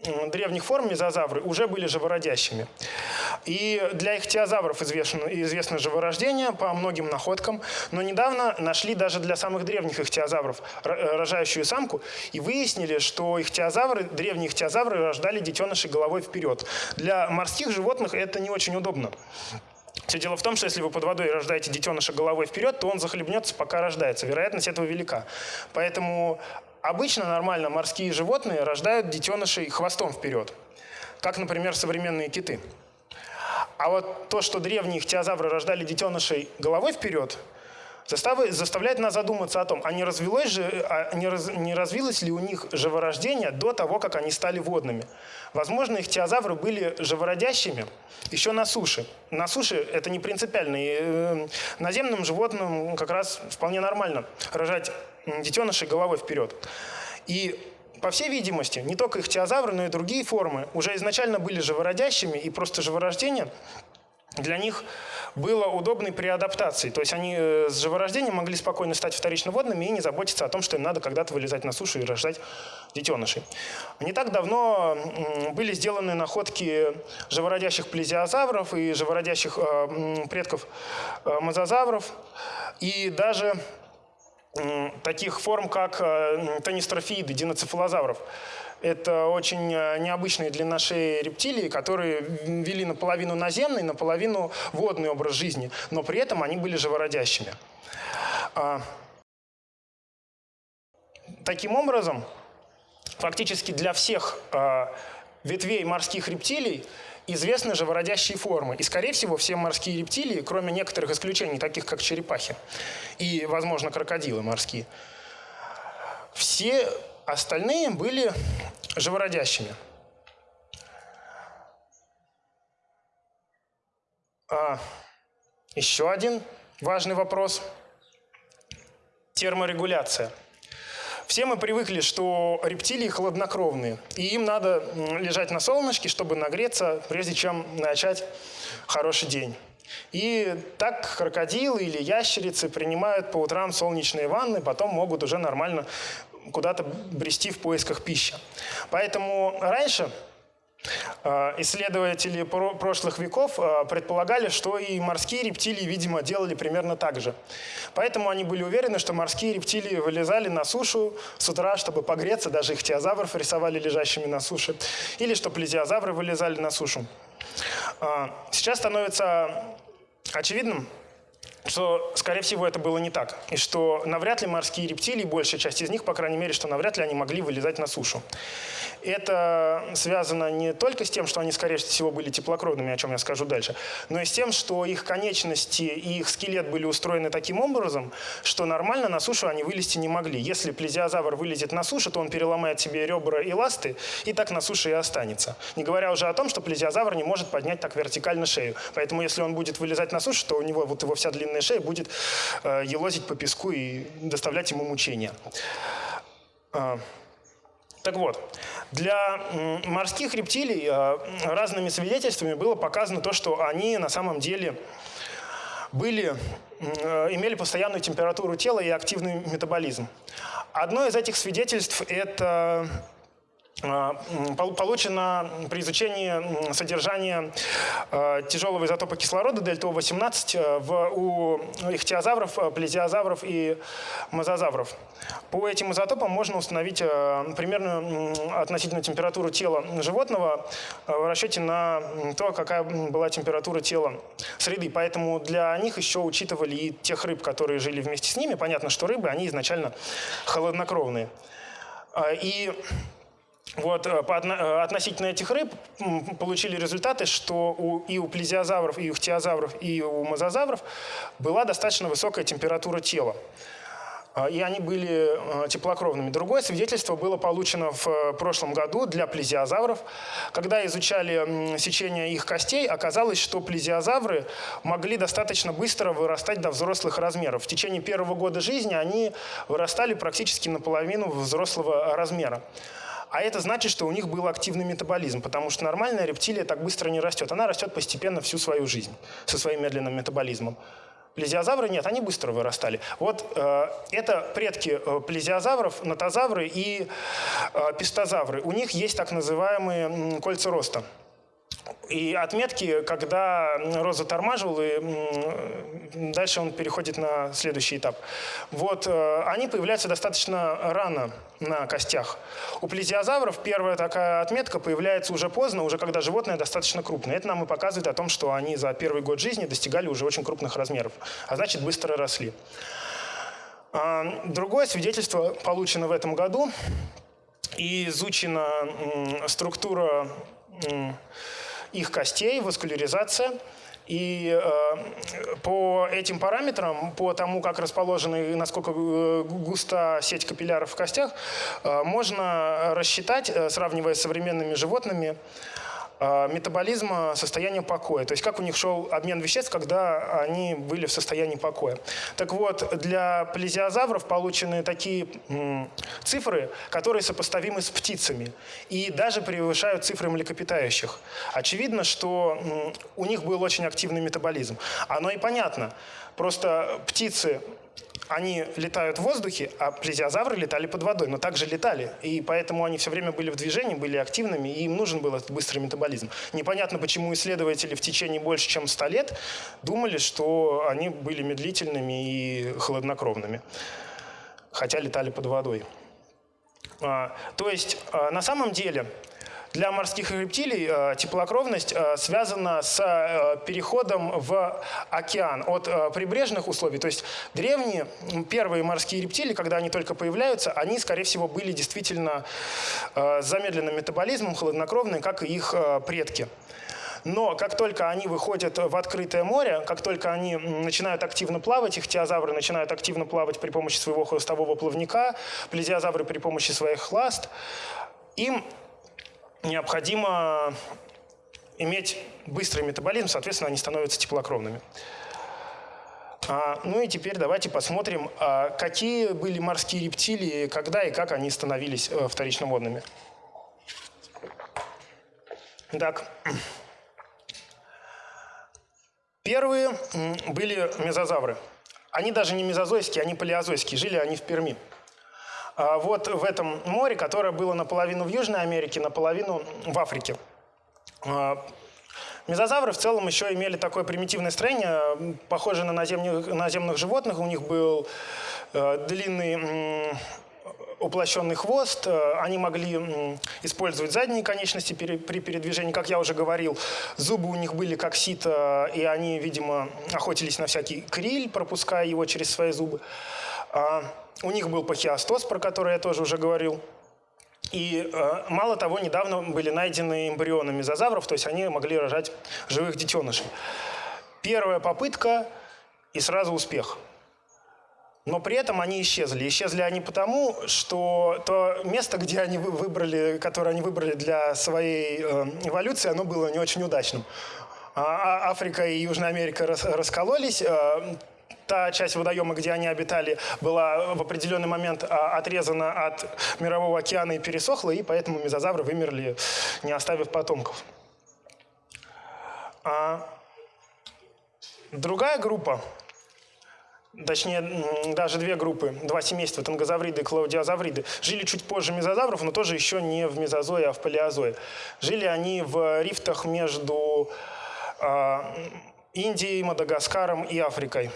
[SPEAKER 1] древних форм мезозавры уже были живородящими. И для ихтиозавров известно, известно живорождение по многим находкам, но недавно нашли даже для самых древних ихтиозавров рожающую самку и выяснили, что ихтиозавры, древние ихтиозавры рождали детенышей головой вперед. Для морских животных это не очень удобно. Все дело в том, что если вы под водой рождаете детеныша головой вперед, то он захлебнется, пока рождается. Вероятность этого велика. Поэтому Обычно нормально морские животные рождают детенышей хвостом вперед, как, например, современные киты. А вот то, что древние ихтиозавры рождали детенышей головой вперед, заставляет нас задуматься о том, а не, развилось же, а не, раз, не развилось ли у них живорождение до того, как они стали водными. Возможно, их теозавры были живородящими еще на суше. На суше это не принципиально. И э, наземным животным как раз вполне нормально рожать детенышей головой вперед. И по всей видимости, не только их теозавры, но и другие формы уже изначально были живородящими, и просто живорождение для них было удобной при адаптации. То есть они э, с живорождением могли спокойно стать вторично водными и не заботиться о том, что им надо когда-то вылезать на сушу и рождать детенышей. Не так давно были сделаны находки живородящих плезиозавров и живородящих э, предков э, мозазавров. И даже таких форм, как тонистрофииды, диноцефалозавров. Это очень э, необычные для нашей рептилии, которые вели наполовину наземный, наполовину водный образ жизни, но при этом они были живородящими. А, таким образом, фактически для всех а, ветвей морских рептилий известны живородящие формы. И, скорее всего, все морские рептилии, кроме некоторых исключений, таких как черепахи и, возможно, крокодилы морские, все Остальные были живородящими. А, еще один важный вопрос – терморегуляция. Все мы привыкли, что рептилии холоднокровные, и им надо лежать на солнышке, чтобы нагреться, прежде чем начать хороший день. И так крокодилы или ящерицы принимают по утрам солнечные ванны, потом могут уже нормально куда-то брести в поисках пищи. Поэтому раньше исследователи прошлых веков э, предполагали, что и морские рептилии, видимо, делали примерно так же. Поэтому они были уверены, что морские рептилии вылезали на сушу с утра, чтобы погреться, даже их теозавров рисовали лежащими на суше, или что плезиозавры вылезали на сушу. Э, сейчас становится очевидным, что, скорее всего, это было не так. И что навряд ли морские рептилии, большая часть из них, по крайней мере, что навряд ли они могли вылезать на сушу. Это связано не только с тем, что они, скорее всего, были теплокровными, о чем я скажу дальше, но и с тем, что их конечности и их скелет были устроены таким образом, что нормально на сушу они вылезти не могли. Если плезиозавр вылезет на сушу, то он переломает себе ребра и ласты, и так на суше и останется. Не говоря уже о том, что плезиозавр не может поднять так вертикально шею. Поэтому если он будет вылезать на сушу, то у него вот его вся длинная шея будет э, елозить по песку и доставлять ему мучения. Так вот, для морских рептилий э, разными свидетельствами было показано то, что они на самом деле были, э, имели постоянную температуру тела и активный метаболизм. Одно из этих свидетельств – это получено при изучении содержания а, тяжелого изотопа кислорода дельта-18 э, у ихтиозавров, э, плезиозавров и мозазавров. По этим изотопам можно установить э, примерную относительную температуру тела животного в расчете на то, какая была температура тела среды. Поэтому для них еще учитывали и тех рыб, которые жили вместе с ними. Понятно, что рыбы, они изначально холоднокровные. А, и вот, э, э, относительно этих рыб получили результаты, что у, и у плезиозавров, и у хтиозавров, и у мозазавров была достаточно высокая температура тела. А, и они были э, теплокровными. Другое свидетельство было получено в прошлом году для плезиозавров. Когда изучали сечение их костей, оказалось, что плезиозавры могли достаточно быстро вырастать до взрослых размеров. В течение первого года жизни они вырастали практически наполовину взрослого размера. А это значит, что у них был активный метаболизм, потому что нормальная рептилия так быстро не растет. Она растет постепенно всю свою жизнь со своим медленным метаболизмом. Плезиозавры нет, они быстро вырастали. Вот э, это предки э, плезиозавров, нотозавры и э, пистозавры. У них есть так называемые кольца роста. И отметки, когда роза тормаживал, и дальше он переходит на следующий этап. Вот э, они появляются достаточно рано на костях. У плезиозавров первая такая отметка появляется уже поздно, уже когда животное достаточно крупное. Это нам и показывает о том, что они за первый год жизни достигали уже очень крупных размеров, а значит быстро росли. А, другое свидетельство получено в этом году и изучена структура их костей, васкуляризация. И э, по этим параметрам, по тому, как расположена и насколько э, густа сеть капилляров в костях, э, можно рассчитать, э, сравнивая с современными животными, метаболизма состояния покоя, то есть как у них шел обмен веществ, когда они были в состоянии покоя. Так вот, для плезиозавров получены такие цифры, которые сопоставимы с птицами и даже превышают цифры млекопитающих. Очевидно, что у них был очень активный метаболизм. Оно и понятно. Просто птицы они летают в воздухе, а плезиозавры летали под водой, но также летали. И поэтому они все время были в движении, были активными, и им нужен был этот быстрый метаболизм. Непонятно, почему исследователи в течение больше, чем 100 лет думали, что они были медлительными и холоднокровными, хотя летали под водой. А, то есть, а, на самом деле, для морских рептилий э, теплокровность э, связана с э, переходом в океан от прибрежных условий. То есть древние первые морские рептилии, когда они только появляются, они, скорее всего, были действительно с замедленным метаболизмом, холоднокровные, как и их предки. Но как только они выходят в открытое море, как только они начинают активно плавать, их теозавры начинают активно плавать при помощи своего хвостового плавника, плезиозавры при помощи своих ласт, им необходимо иметь быстрый метаболизм, соответственно, они становятся теплокровными. А, ну и теперь давайте посмотрим, а, какие были морские рептилии, когда и как они становились а, вторичноводными. Итак, первые были мезозавры. Они даже не мезозойские, они палеозойские, жили они в Перми. А, вот в этом море, которое было наполовину в Южной Америке, наполовину в Африке. А, мезозавры в целом еще имели такое примитивное строение, похожее на наземных, наземных животных. У них был э, длинный уплощенный хвост, э, они могли использовать задние конечности при передвижении, как я уже говорил. Зубы у них были как сито, и они, видимо, охотились на всякий криль, пропуская его через свои зубы. А, у них был пахиостоз, про который я тоже уже говорил. И э, мало того, недавно были найдены эмбрионы мезозавров, то есть они могли рожать живых детенышей. Первая попытка и сразу успех. Но при этом они исчезли. Исчезли они потому, что то место, где они выбрали, которое они выбрали для своей э, эволюции, оно было не очень удачным. А, а Африка и Южная Америка раскололись, э, та часть водоема, где они обитали, была в определенный момент а, отрезана от мирового океана и пересохла, и поэтому мезозавры вымерли, не оставив потомков. А другая группа, точнее, даже две группы, два семейства, тангозавриды и клаудиозавриды, жили чуть позже мезозавров, но тоже еще не в мезозое, а в палеозое. Жили они в рифтах между э, Индией, Мадагаскаром и Африкой.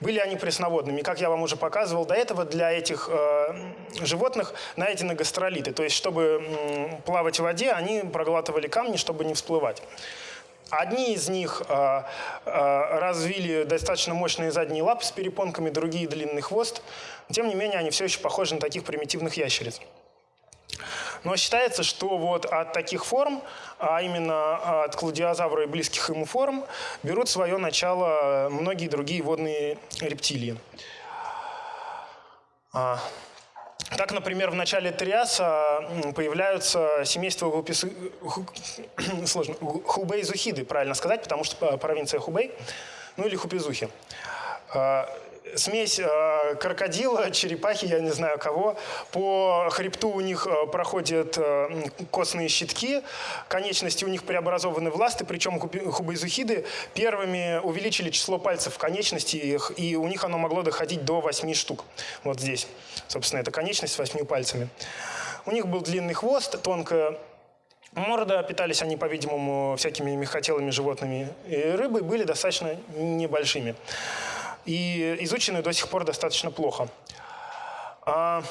[SPEAKER 1] Были они пресноводными. Как я вам уже показывал до этого, для этих э, животных найдены гастролиты. То есть, чтобы э, плавать в воде, они проглатывали камни, чтобы не всплывать. Одни из них э, э, развили достаточно мощные задние лапы с перепонками, другие длинный хвост. Тем не менее, они все еще похожи на таких примитивных ящериц. Но считается, что вот от таких форм, а именно от кладиозавра и близких ему форм, берут свое начало многие другие водные рептилии. А, так, например, в начале Триаса появляются семейства гупис... [COUGHS] Хубей-зухиды, правильно сказать, потому что провинция Хубей, ну или хупизухи. А, смесь э, крокодила, черепахи, я не знаю кого. По хребту у них э, проходят э, костные щитки, конечности у них преобразованы в ласты, причем хубайзухиды первыми увеличили число пальцев в конечности, их, и у них оно могло доходить до 8 штук. Вот здесь, собственно, это конечность с 8 пальцами. У них был длинный хвост, тонкая морда, питались они, по-видимому, всякими мехотелыми животными и рыбой, были достаточно небольшими и изучены до сих пор достаточно плохо. А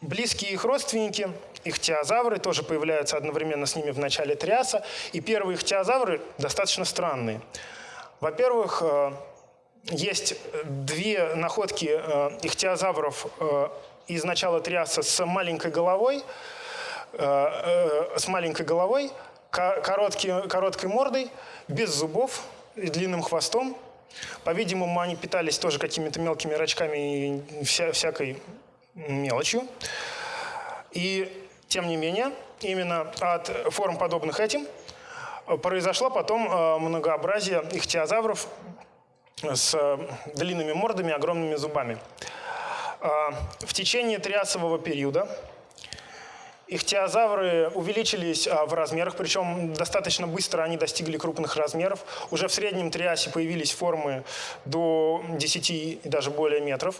[SPEAKER 1] близкие их родственники, их теозавры, тоже появляются одновременно с ними в начале триаса, и первые их теозавры достаточно странные. Во-первых, э, есть две находки э, ихтиозавров э, из начала триаса с маленькой головой, с маленькой головой, короткой, короткой мордой, без зубов и длинным хвостом, по-видимому, они питались тоже какими-то мелкими рачками и вся, всякой мелочью. И, тем не менее, именно от форм, подобных этим, произошло потом многообразие ихтиозавров с длинными мордами, огромными зубами. В течение триасового периода Ихтиозавры увеличились а, в размерах, причем достаточно быстро они достигли крупных размеров. Уже в среднем триасе появились формы до 10 и даже более метров.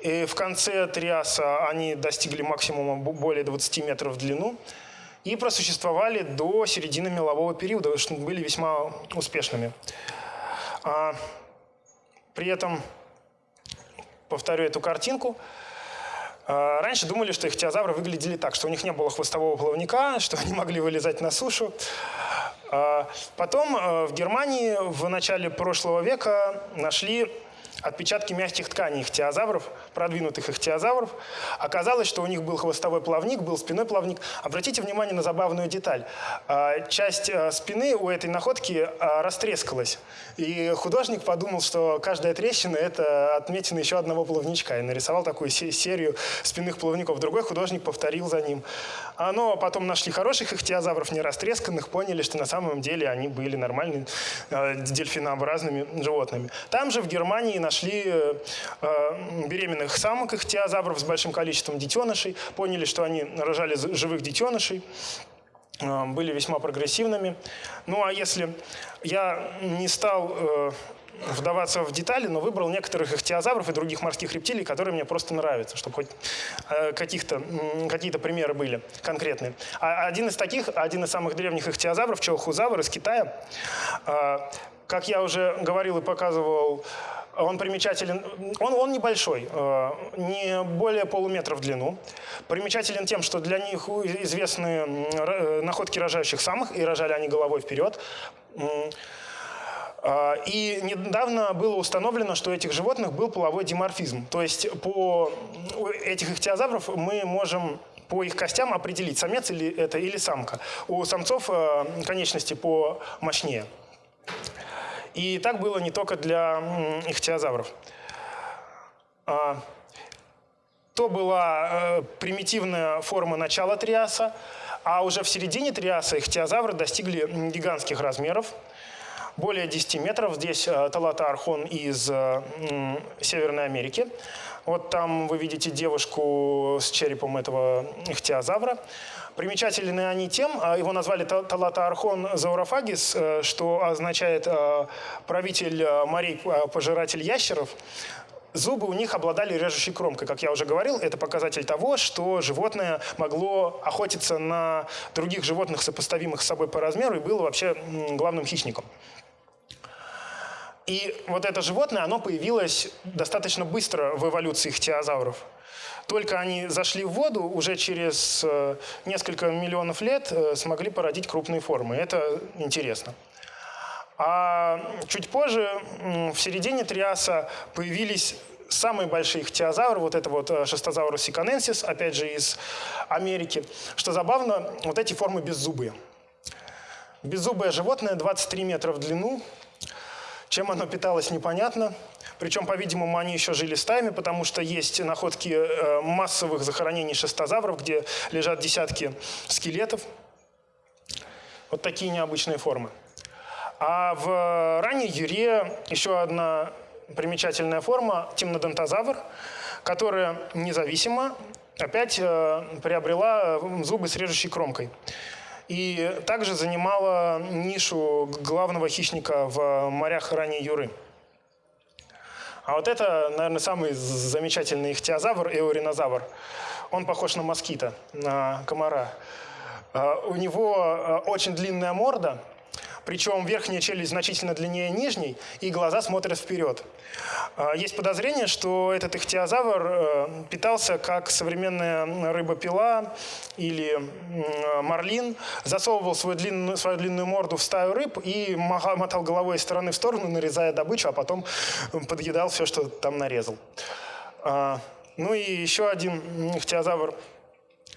[SPEAKER 1] И в конце триаса они достигли максимума более 20 метров в длину и просуществовали до середины мелового периода, что были весьма успешными. А, при этом, повторю эту картинку, раньше думали, что ихтиозавры выглядели так, что у них не было хвостового плавника, [LAUGHS] что они могли вылезать на сушу. А, потом э, в Германии в начале прошлого века нашли отпечатки мягких тканей ихтиозавров, продвинутых ихтиозавров. Оказалось, что у них был хвостовой плавник, был спиной плавник. Обратите внимание на забавную деталь. А, часть э, спины у этой находки а, растрескалась. И художник подумал, что каждая трещина – это отметина еще одного плавничка. И нарисовал такую серию спинных плавников. Другой художник повторил за ним. Но потом нашли хороших ихтиозавров, не растресканных, поняли, что на самом деле они были нормальными дельфинообразными животными. Там же в Германии нашли э, э, беременных самок ихтиозавров с большим количеством детенышей, поняли, что они рожали живых детенышей были весьма прогрессивными. Ну а если я не стал вдаваться в детали, но выбрал некоторых ихтиозавров и других морских рептилий, которые мне просто нравятся, чтобы хоть э, какие-то примеры были конкретные. А один из таких, один из самых древних ихтиозавров, челхузавр из Китая, э, как я уже говорил и показывал, он примечателен, он, он небольшой, э, не более полуметра в длину. Примечателен тем, что для них известны находки рожающих самых, и рожали они головой вперед. А, и недавно было установлено, что у этих животных был половой диморфизм. То есть по этих ихтиозавров мы можем по их костям определить, самец или это или самка. У самцов а, конечности по мощнее. И так было не только для ихтиозавров. А, то была э, примитивная форма начала триаса, а уже в середине триаса ихтиозавры достигли гигантских размеров более 10 метров. Здесь э, Талата Архон из э, Северной Америки. Вот там вы видите девушку с черепом этого ихтиозавра. Примечательны они тем, э, его назвали Талата Архон заурофагис, что означает правитель морей, пожиратель ящеров. Зубы у них обладали режущей кромкой. Как я уже говорил, это показатель того, что животное могло охотиться на других животных, сопоставимых с собой по размеру, и было вообще главным хищником. И вот это животное, оно появилось достаточно быстро в эволюции ихтиозавров. Только они зашли в воду, уже через э, несколько миллионов лет э, смогли породить крупные формы. Это интересно. А чуть позже, в середине Триаса, появились самые большие ихтиозавры, вот это вот э, шестозаврус сиканенсис, опять же из Америки. Что забавно, вот эти формы беззубые. Беззубое животное 23 метра в длину, чем оно питалось, непонятно. Причем, по-видимому, они еще жили стаями, потому что есть находки э, массовых захоронений шестозавров, где лежат десятки скелетов. Вот такие необычные формы. А в ранней юре еще одна примечательная форма – темнодонтозавр, которая независимо опять э, приобрела зубы с режущей кромкой и также занимала нишу главного хищника в морях ранней Юры. А вот это, наверное, самый замечательный ихтиозавр, эуринозавр. Он похож на москита, на комара. А, у него а, очень длинная морда – причем верхняя челюсть значительно длиннее нижней, и глаза смотрят вперед. А, есть подозрение, что этот ихтиозавр э, питался как современная рыба-пила или марлин, засовывал свою длинную, свою длинную морду в стаю рыб и мотал головой из стороны в сторону, нарезая добычу, а потом подъедал все, что там нарезал. А, ну и еще один ихтиозавр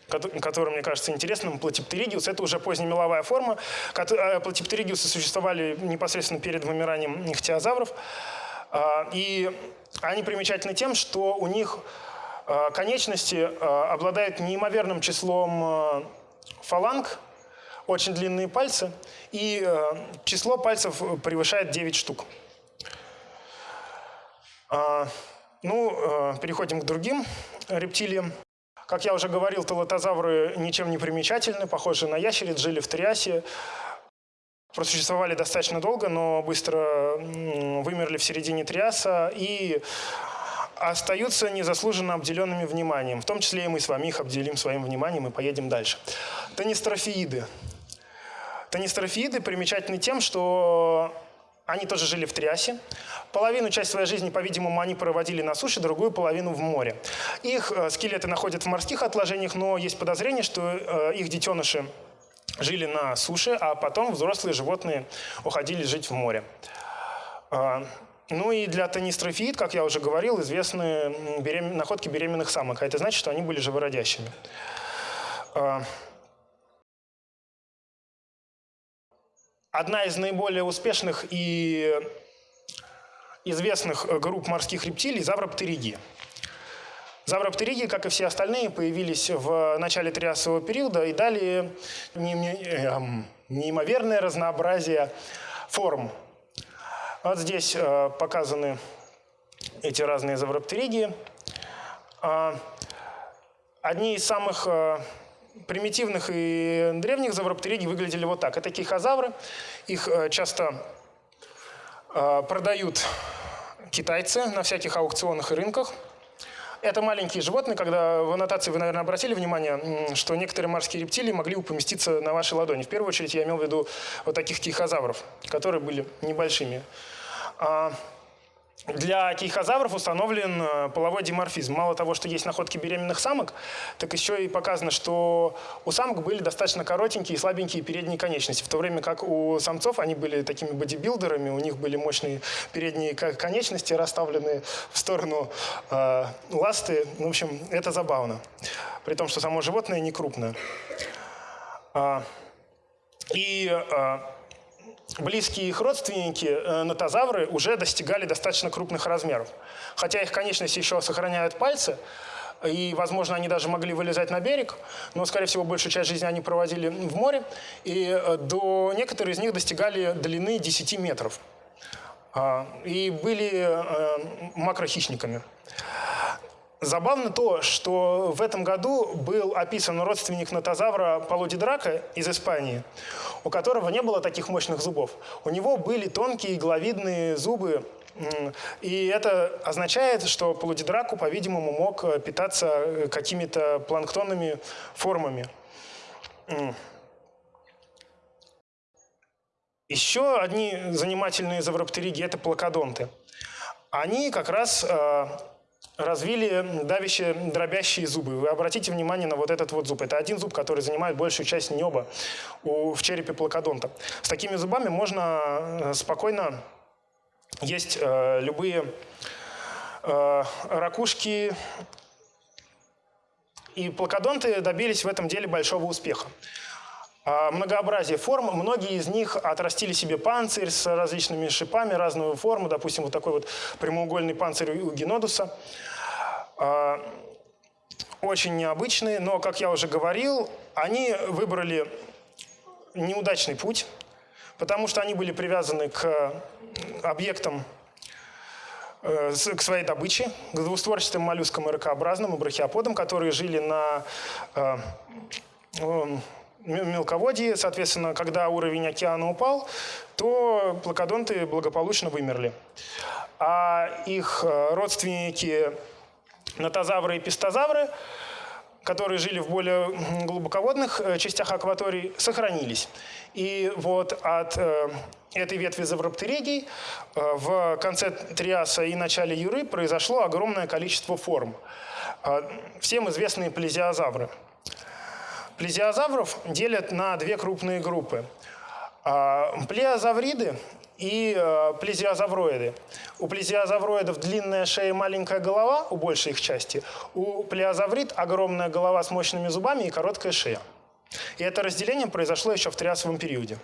[SPEAKER 1] который, мне кажется, интересным, платиптеригиус. Это уже позднемеловая форма. Э, платиптеригиусы существовали непосредственно перед вымиранием ихтиозавров. А, и они примечательны тем, что у них а, конечности а, обладают неимоверным числом фаланг, очень длинные пальцы, и число пальцев превышает 9 штук. Ну, переходим к другим рептилиям. Как я уже говорил, телотозавры ничем не примечательны, похожи на ящериц, жили в Триасе, просуществовали достаточно долго, но быстро вымерли в середине Триаса и остаются незаслуженно обделенными вниманием. В том числе и мы с вами их обделим своим вниманием и поедем дальше. Тонистрофииды. Тонистрофииды примечательны тем, что они тоже жили в Триасе. Половину часть своей жизни, по-видимому, они проводили на суше, другую половину в море. Их э, скелеты находят в морских отложениях, но есть подозрение, что э, их детеныши жили на суше, а потом взрослые животные уходили жить в море. А, ну и для тонистрофиид, как я уже говорил, известны берем... находки беременных самок, а это значит, что они были живородящими. Одна из наиболее успешных и известных э, групп морских рептилий – завроптериги. Завроптериги, как и все остальные, появились в начале триасового периода и дали эм, неимоверное разнообразие форм. Вот здесь э, показаны эти разные завроптериги. А, одни из самых э, примитивных и древних завроптериги выглядели вот так. Это кихозавры. Их часто продают китайцы на всяких аукционах и рынках. Это маленькие животные, когда в аннотации вы, наверное, обратили внимание, что некоторые морские рептилии могли поместиться на вашей ладони. В первую очередь я имел в виду вот таких кихозавров, которые были небольшими. Для кейхозавров установлен э, половой диморфизм. Мало того, что есть находки беременных самок, так еще и показано, что у самок были достаточно коротенькие и слабенькие передние конечности, в то время как у самцов они были такими бодибилдерами, у них были мощные передние конечности, расставленные в сторону э, ласты. Ну, в общем, это забавно, при том, что само животное не крупное. А, и э, близкие их родственники, э, нотозавры, уже достигали достаточно крупных размеров. Хотя их конечности еще сохраняют пальцы, и, возможно, они даже могли вылезать на берег, но, скорее всего, большую часть жизни они проводили в море, и э, до некоторые из них достигали длины 10 метров а, и были э, макрохищниками. Забавно то, что в этом году был описан родственник нотозавра Полоди Драка из Испании, у которого не было таких мощных зубов. У него были тонкие главидные зубы, и это означает, что Полудидраку, по-видимому, мог питаться э, какими-то планктонными формами. Еще одни занимательные завроптериги – это плакодонты. Они как раз э, развили давящие, дробящие зубы. Вы обратите внимание на вот этот вот зуб. Это один зуб, который занимает большую часть неба у, в черепе плакодонта. С такими зубами можно э, спокойно есть э, любые э, ракушки. И плакодонты добились в этом деле большого успеха. А, многообразие форм. Многие из них отрастили себе панцирь с различными шипами разного формы. Допустим, вот такой вот прямоугольный панцирь у генодуса. А, очень необычные, но, как я уже говорил, они выбрали неудачный путь, потому что они были привязаны к объектам э, к своей добыче, к двустворчатым моллюскам и ракообразным, и брахиоподам, которые жили на э, мелководье. Соответственно, когда уровень океана упал, то плакодонты благополучно вымерли. А их э, родственники нотозавры и пистозавры, которые жили в более глубоководных э, частях акваторий, сохранились. И вот от э, этой ветви завроптеригий в конце Триаса и начале Юры произошло огромное количество форм. Всем известные плезиозавры – Плезиозавров делят на две крупные группы. А, плеозавриды и а, плезиозавроиды. У плезиозавроидов длинная шея и маленькая голова у большей их части. У плеозаврид огромная голова с мощными зубами и короткая шея. И это разделение произошло еще в триасовом периоде.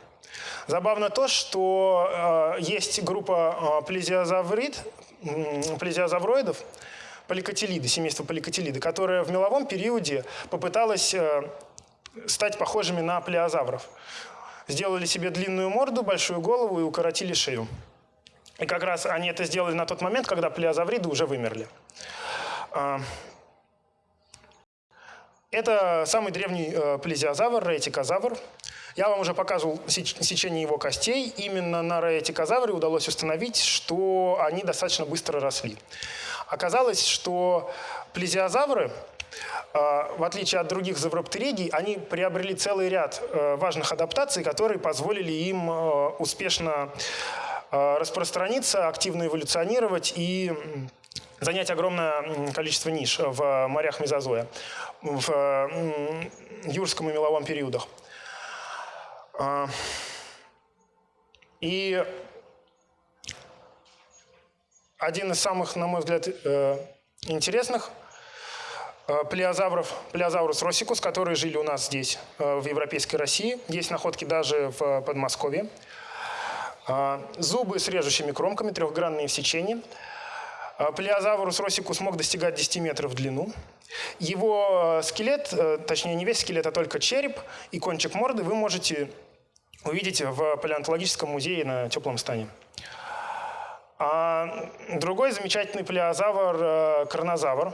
[SPEAKER 1] Забавно то, что э, есть группа э, плезиозаврид, э, плезиозавроидов, поликотилиды, семейство поликотилиды, которая в меловом периоде попыталась э, стать похожими на плеозавров. Сделали себе длинную морду, большую голову и укоротили шею. И как раз они это сделали на тот момент, когда плеозавриды уже вымерли. А, это самый древний э, плезиозавр, рейтикозавр. Я вам уже показывал сечение его костей. Именно на рейтикозавре удалось установить, что они достаточно быстро росли. Оказалось, что плезиозавры, в отличие от других завроптеридий, они приобрели целый ряд э, важных адаптаций, которые позволили им успешно распространиться, активно эволюционировать и занять огромное количество ниш в морях мезозоя, в юрском и меловом периодах. А, и один из самых, на мой взгляд, э, интересных э, плеозавров, плеозаврус росикус, которые жили у нас здесь, э, в европейской России. Есть находки даже в Подмосковье. А, зубы с режущими кромками, трехгранные в сечении – Плеозаврус росикус мог достигать 10 метров в длину. Его э, скелет, э, точнее не весь скелет, а только череп и кончик морды вы можете увидеть в палеонтологическом музее на теплом стане. А другой замечательный плеозавр э, – коронозавр.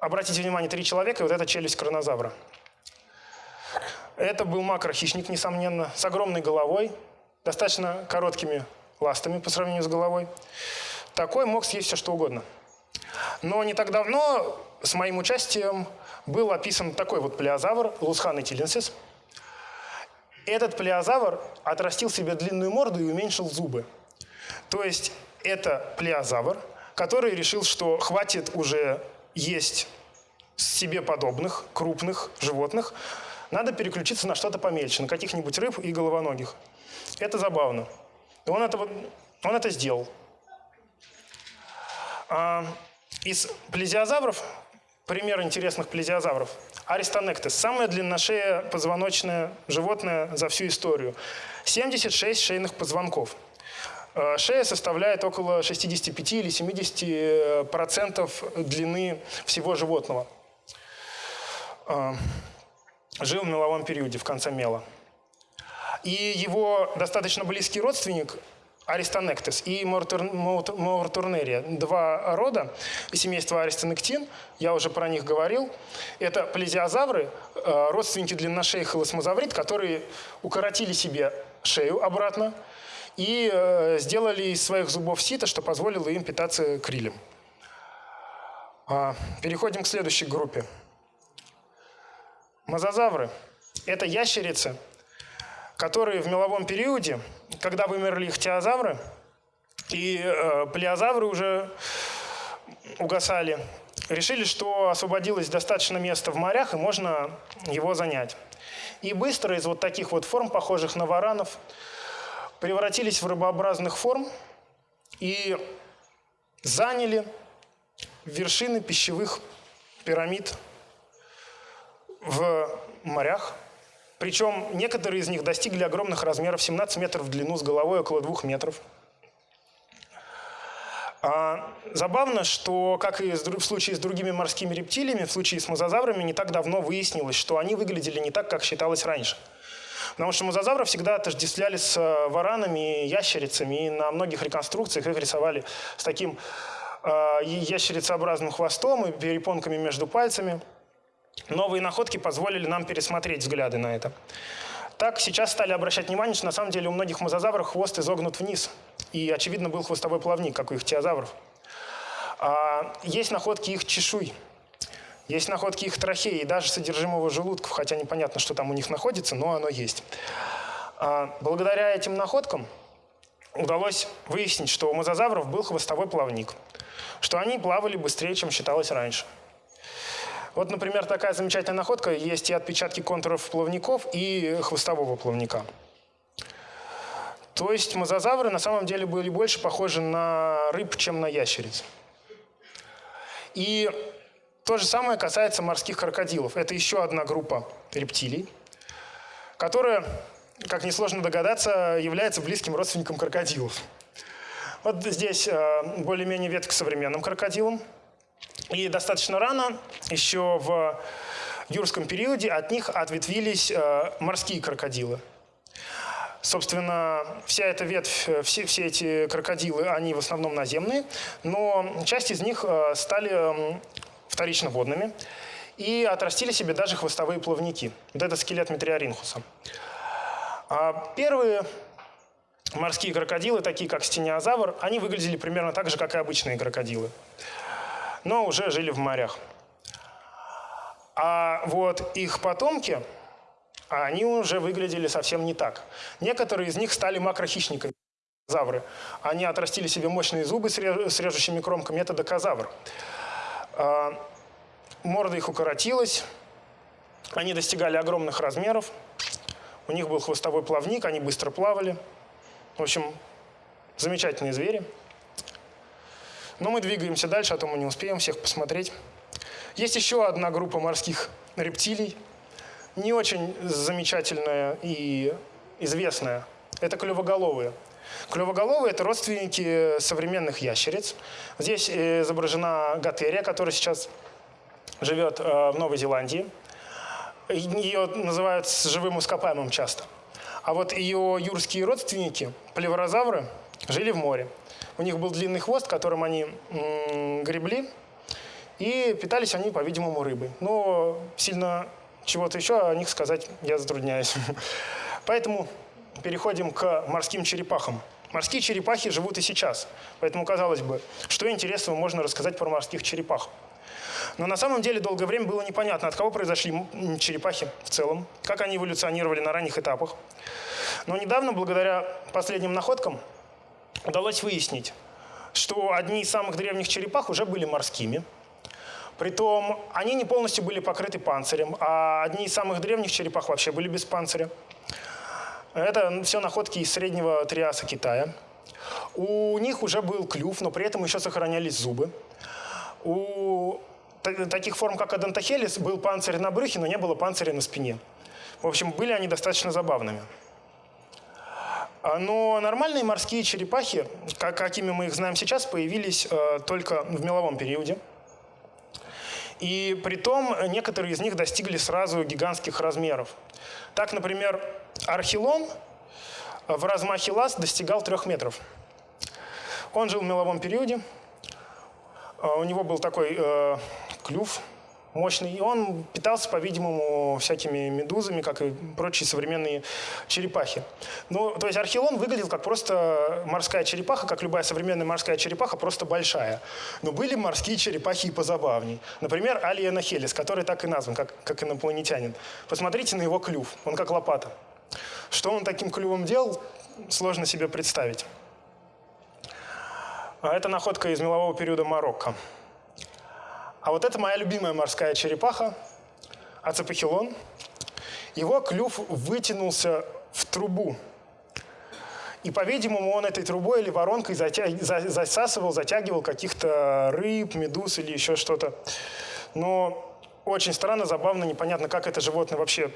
[SPEAKER 1] Обратите внимание, три человека, и вот эта челюсть коронозавра. Это был макрохищник, несомненно, с огромной головой, достаточно короткими ластами по сравнению с головой такой мог съесть все что угодно. Но не так давно с моим участием был описан такой вот плеозавр Лусхан тиленсис. Этот плеозавр отрастил себе длинную морду и уменьшил зубы. То есть это плеозавр, который решил, что хватит уже есть себе подобных крупных животных, надо переключиться на что-то помельче, на каких-нибудь рыб и головоногих. Это забавно. он это, он это сделал. А, из плезиозавров, пример интересных плезиозавров, Аристонектес, самое длинношеее позвоночное животное за всю историю. 76 шейных позвонков. А, шея составляет около 65 или 70 э, процентов длины всего животного. А, жил в меловом периоде, в конце мела. И его достаточно близкий родственник Аристонектес и Мауртурнерия. Два рода семейства Аристонектин, я уже про них говорил. Это плезиозавры, э, родственники длинношеих холосмозаврид, которые укоротили себе шею обратно и э, сделали из своих зубов сито, что позволило им питаться крилем. А, переходим к следующей группе. Мозазавры – это ящерицы – которые в меловом периоде, когда вымерли ихтиозавры, и э, плеозавры уже угасали, решили, что освободилось достаточно места в морях, и можно его занять. И быстро из вот таких вот форм, похожих на варанов, превратились в рыбообразных форм и заняли вершины пищевых пирамид в морях, причем некоторые из них достигли огромных размеров, 17 метров в длину, с головой около 2 метров. А, забавно, что, как и в случае с другими морскими рептилиями, в случае с мозазаврами не так давно выяснилось, что они выглядели не так, как считалось раньше. Потому что мозазавров всегда отождествляли с э, варанами, ящерицами, и на многих реконструкциях их рисовали с таким э, ящерицеобразным хвостом и перепонками между пальцами. Новые находки позволили нам пересмотреть взгляды на это. Так сейчас стали обращать внимание, что на самом деле у многих мозазавров хвост изогнут вниз. И, очевидно, был хвостовой плавник, как у их теозавров. А, есть находки их чешуй. Есть находки их трахеи и даже содержимого желудков, хотя непонятно, что там у них находится, но оно есть. А, благодаря этим находкам удалось выяснить, что у мозазавров был хвостовой плавник, что они плавали быстрее, чем считалось раньше. Вот, например, такая замечательная находка. Есть и отпечатки контуров плавников, и хвостового плавника. То есть мозазавры на самом деле были больше похожи на рыб, чем на ящериц. И то же самое касается морских крокодилов. Это еще одна группа рептилий, которая, как несложно догадаться, является близким родственником крокодилов. Вот здесь э, более-менее ветка современным крокодилам – и достаточно рано, еще в юрском периоде от них ответвились э, морские крокодилы. Собственно, вся эта ветвь, э, все, все эти крокодилы, они в основном наземные, но часть из них стали вторично водными и отрастили себе даже хвостовые плавники. Вот это скелет Метриоринхуса. А первые морские крокодилы, такие как стениозавр, они выглядели примерно так же, как и обычные крокодилы, но уже жили в морях. А вот их потомки, они уже выглядели совсем не так. Некоторые из них стали макрохищниками. Завры. Они отрастили себе мощные зубы с режущими кромками. Это докозавр. Морда их укоротилась. Они достигали огромных размеров. У них был хвостовой плавник, они быстро плавали. В общем, замечательные звери. Но мы двигаемся дальше, а то мы не успеем всех посмотреть. Есть еще одна группа морских рептилий, не очень замечательная и известная. Это клювоголовые. Клювоголовые – это родственники современных ящериц. Здесь изображена готерия, которая сейчас живет э, в Новой Зеландии. Ее называют живым ископаемым часто. А вот ее юрские родственники, плеврозавры, жили в море. У них был длинный хвост, которым они гребли, и питались они, по-видимому, рыбой. Но сильно чего-то еще о них сказать я затрудняюсь. [LAUGHS] Поэтому переходим к морским черепахам. Морские черепахи живут и сейчас. Поэтому, казалось бы, что интересного можно рассказать про морских черепах. Но на самом деле долгое время было непонятно, от кого произошли черепахи в целом, как они эволюционировали на ранних этапах. Но недавно, благодаря последним находкам, удалось выяснить, что одни из самых древних черепах уже были морскими – Притом они не полностью были покрыты панцирем, а одни из самых древних черепах вообще были без панциря. Это все находки из среднего триаса Китая. У них уже был клюв, но при этом еще сохранялись зубы. У таких форм, как Адентохелис, был панцирь на брюхе, но не было панциря на спине. В общем, были они достаточно забавными. А, но нормальные морские черепахи, какими мы их знаем сейчас, появились э, только в меловом периоде – и при том некоторые из них достигли сразу гигантских размеров. Так, например, архилон в размахе лаз достигал трех метров. Он жил в меловом периоде. А, у него был такой э, клюв мощный. И он питался, по-видимому, всякими медузами, как и прочие современные черепахи. Ну, то есть архилон выглядел как просто морская черепаха, как любая современная морская черепаха, просто большая. Но были морские черепахи и позабавней. Например, Алиена Хелис, который так и назван, как, как инопланетянин. Посмотрите на его клюв, он как лопата. Что он таким клювом делал, сложно себе представить. А это находка из мелового периода Марокко. А вот это моя любимая морская черепаха, ацепахилон. Его клюв вытянулся в трубу. И, по-видимому, он этой трубой или воронкой засасывал, затягивал каких-то рыб, медуз или еще что-то. Но очень странно, забавно, непонятно, как это животное вообще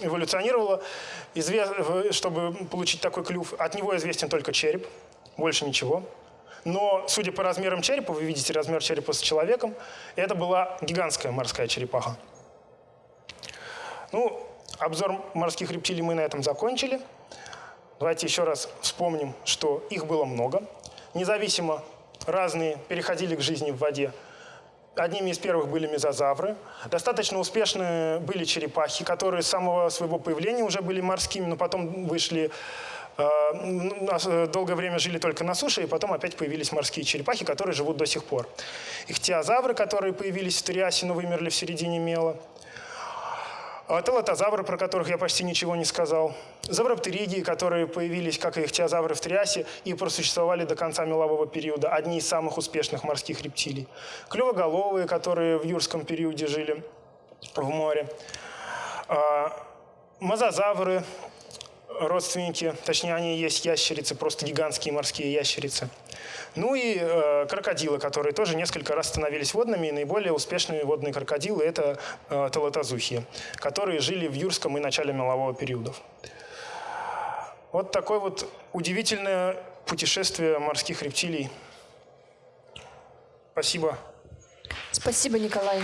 [SPEAKER 1] эволюционировало, чтобы получить такой клюв. От него известен только череп, больше ничего. Но, судя по размерам черепа, вы видите размер черепа с человеком, это была гигантская морская черепаха. Ну, обзор морских рептилий мы на этом закончили. Давайте еще раз вспомним, что их было много. Независимо разные переходили к жизни в воде. Одними из первых были мезозавры. Достаточно успешны были черепахи, которые с самого своего появления уже были морскими, но потом вышли долгое время жили только на суше, и потом опять появились морские черепахи, которые живут до сих пор. Ихтиозавры, которые появились в Триасе, но вымерли в середине мела. А телотозавры, про которых я почти ничего не сказал. Завроптеридии, которые появились, как и ихтиозавры в Триасе, и просуществовали до конца мелового периода. Одни из самых успешных морских рептилий. Клювоголовые, которые в юрском периоде жили в море. А, мозазавры, родственники, точнее они есть ящерицы, просто гигантские морские ящерицы. Ну и э, крокодилы, которые тоже несколько раз становились водными, и наиболее успешные водные крокодилы – это э, талатозухи, которые жили в юрском и начале мелового периодов. Вот такое вот удивительное путешествие морских рептилий. Спасибо.
[SPEAKER 2] Спасибо, Николай.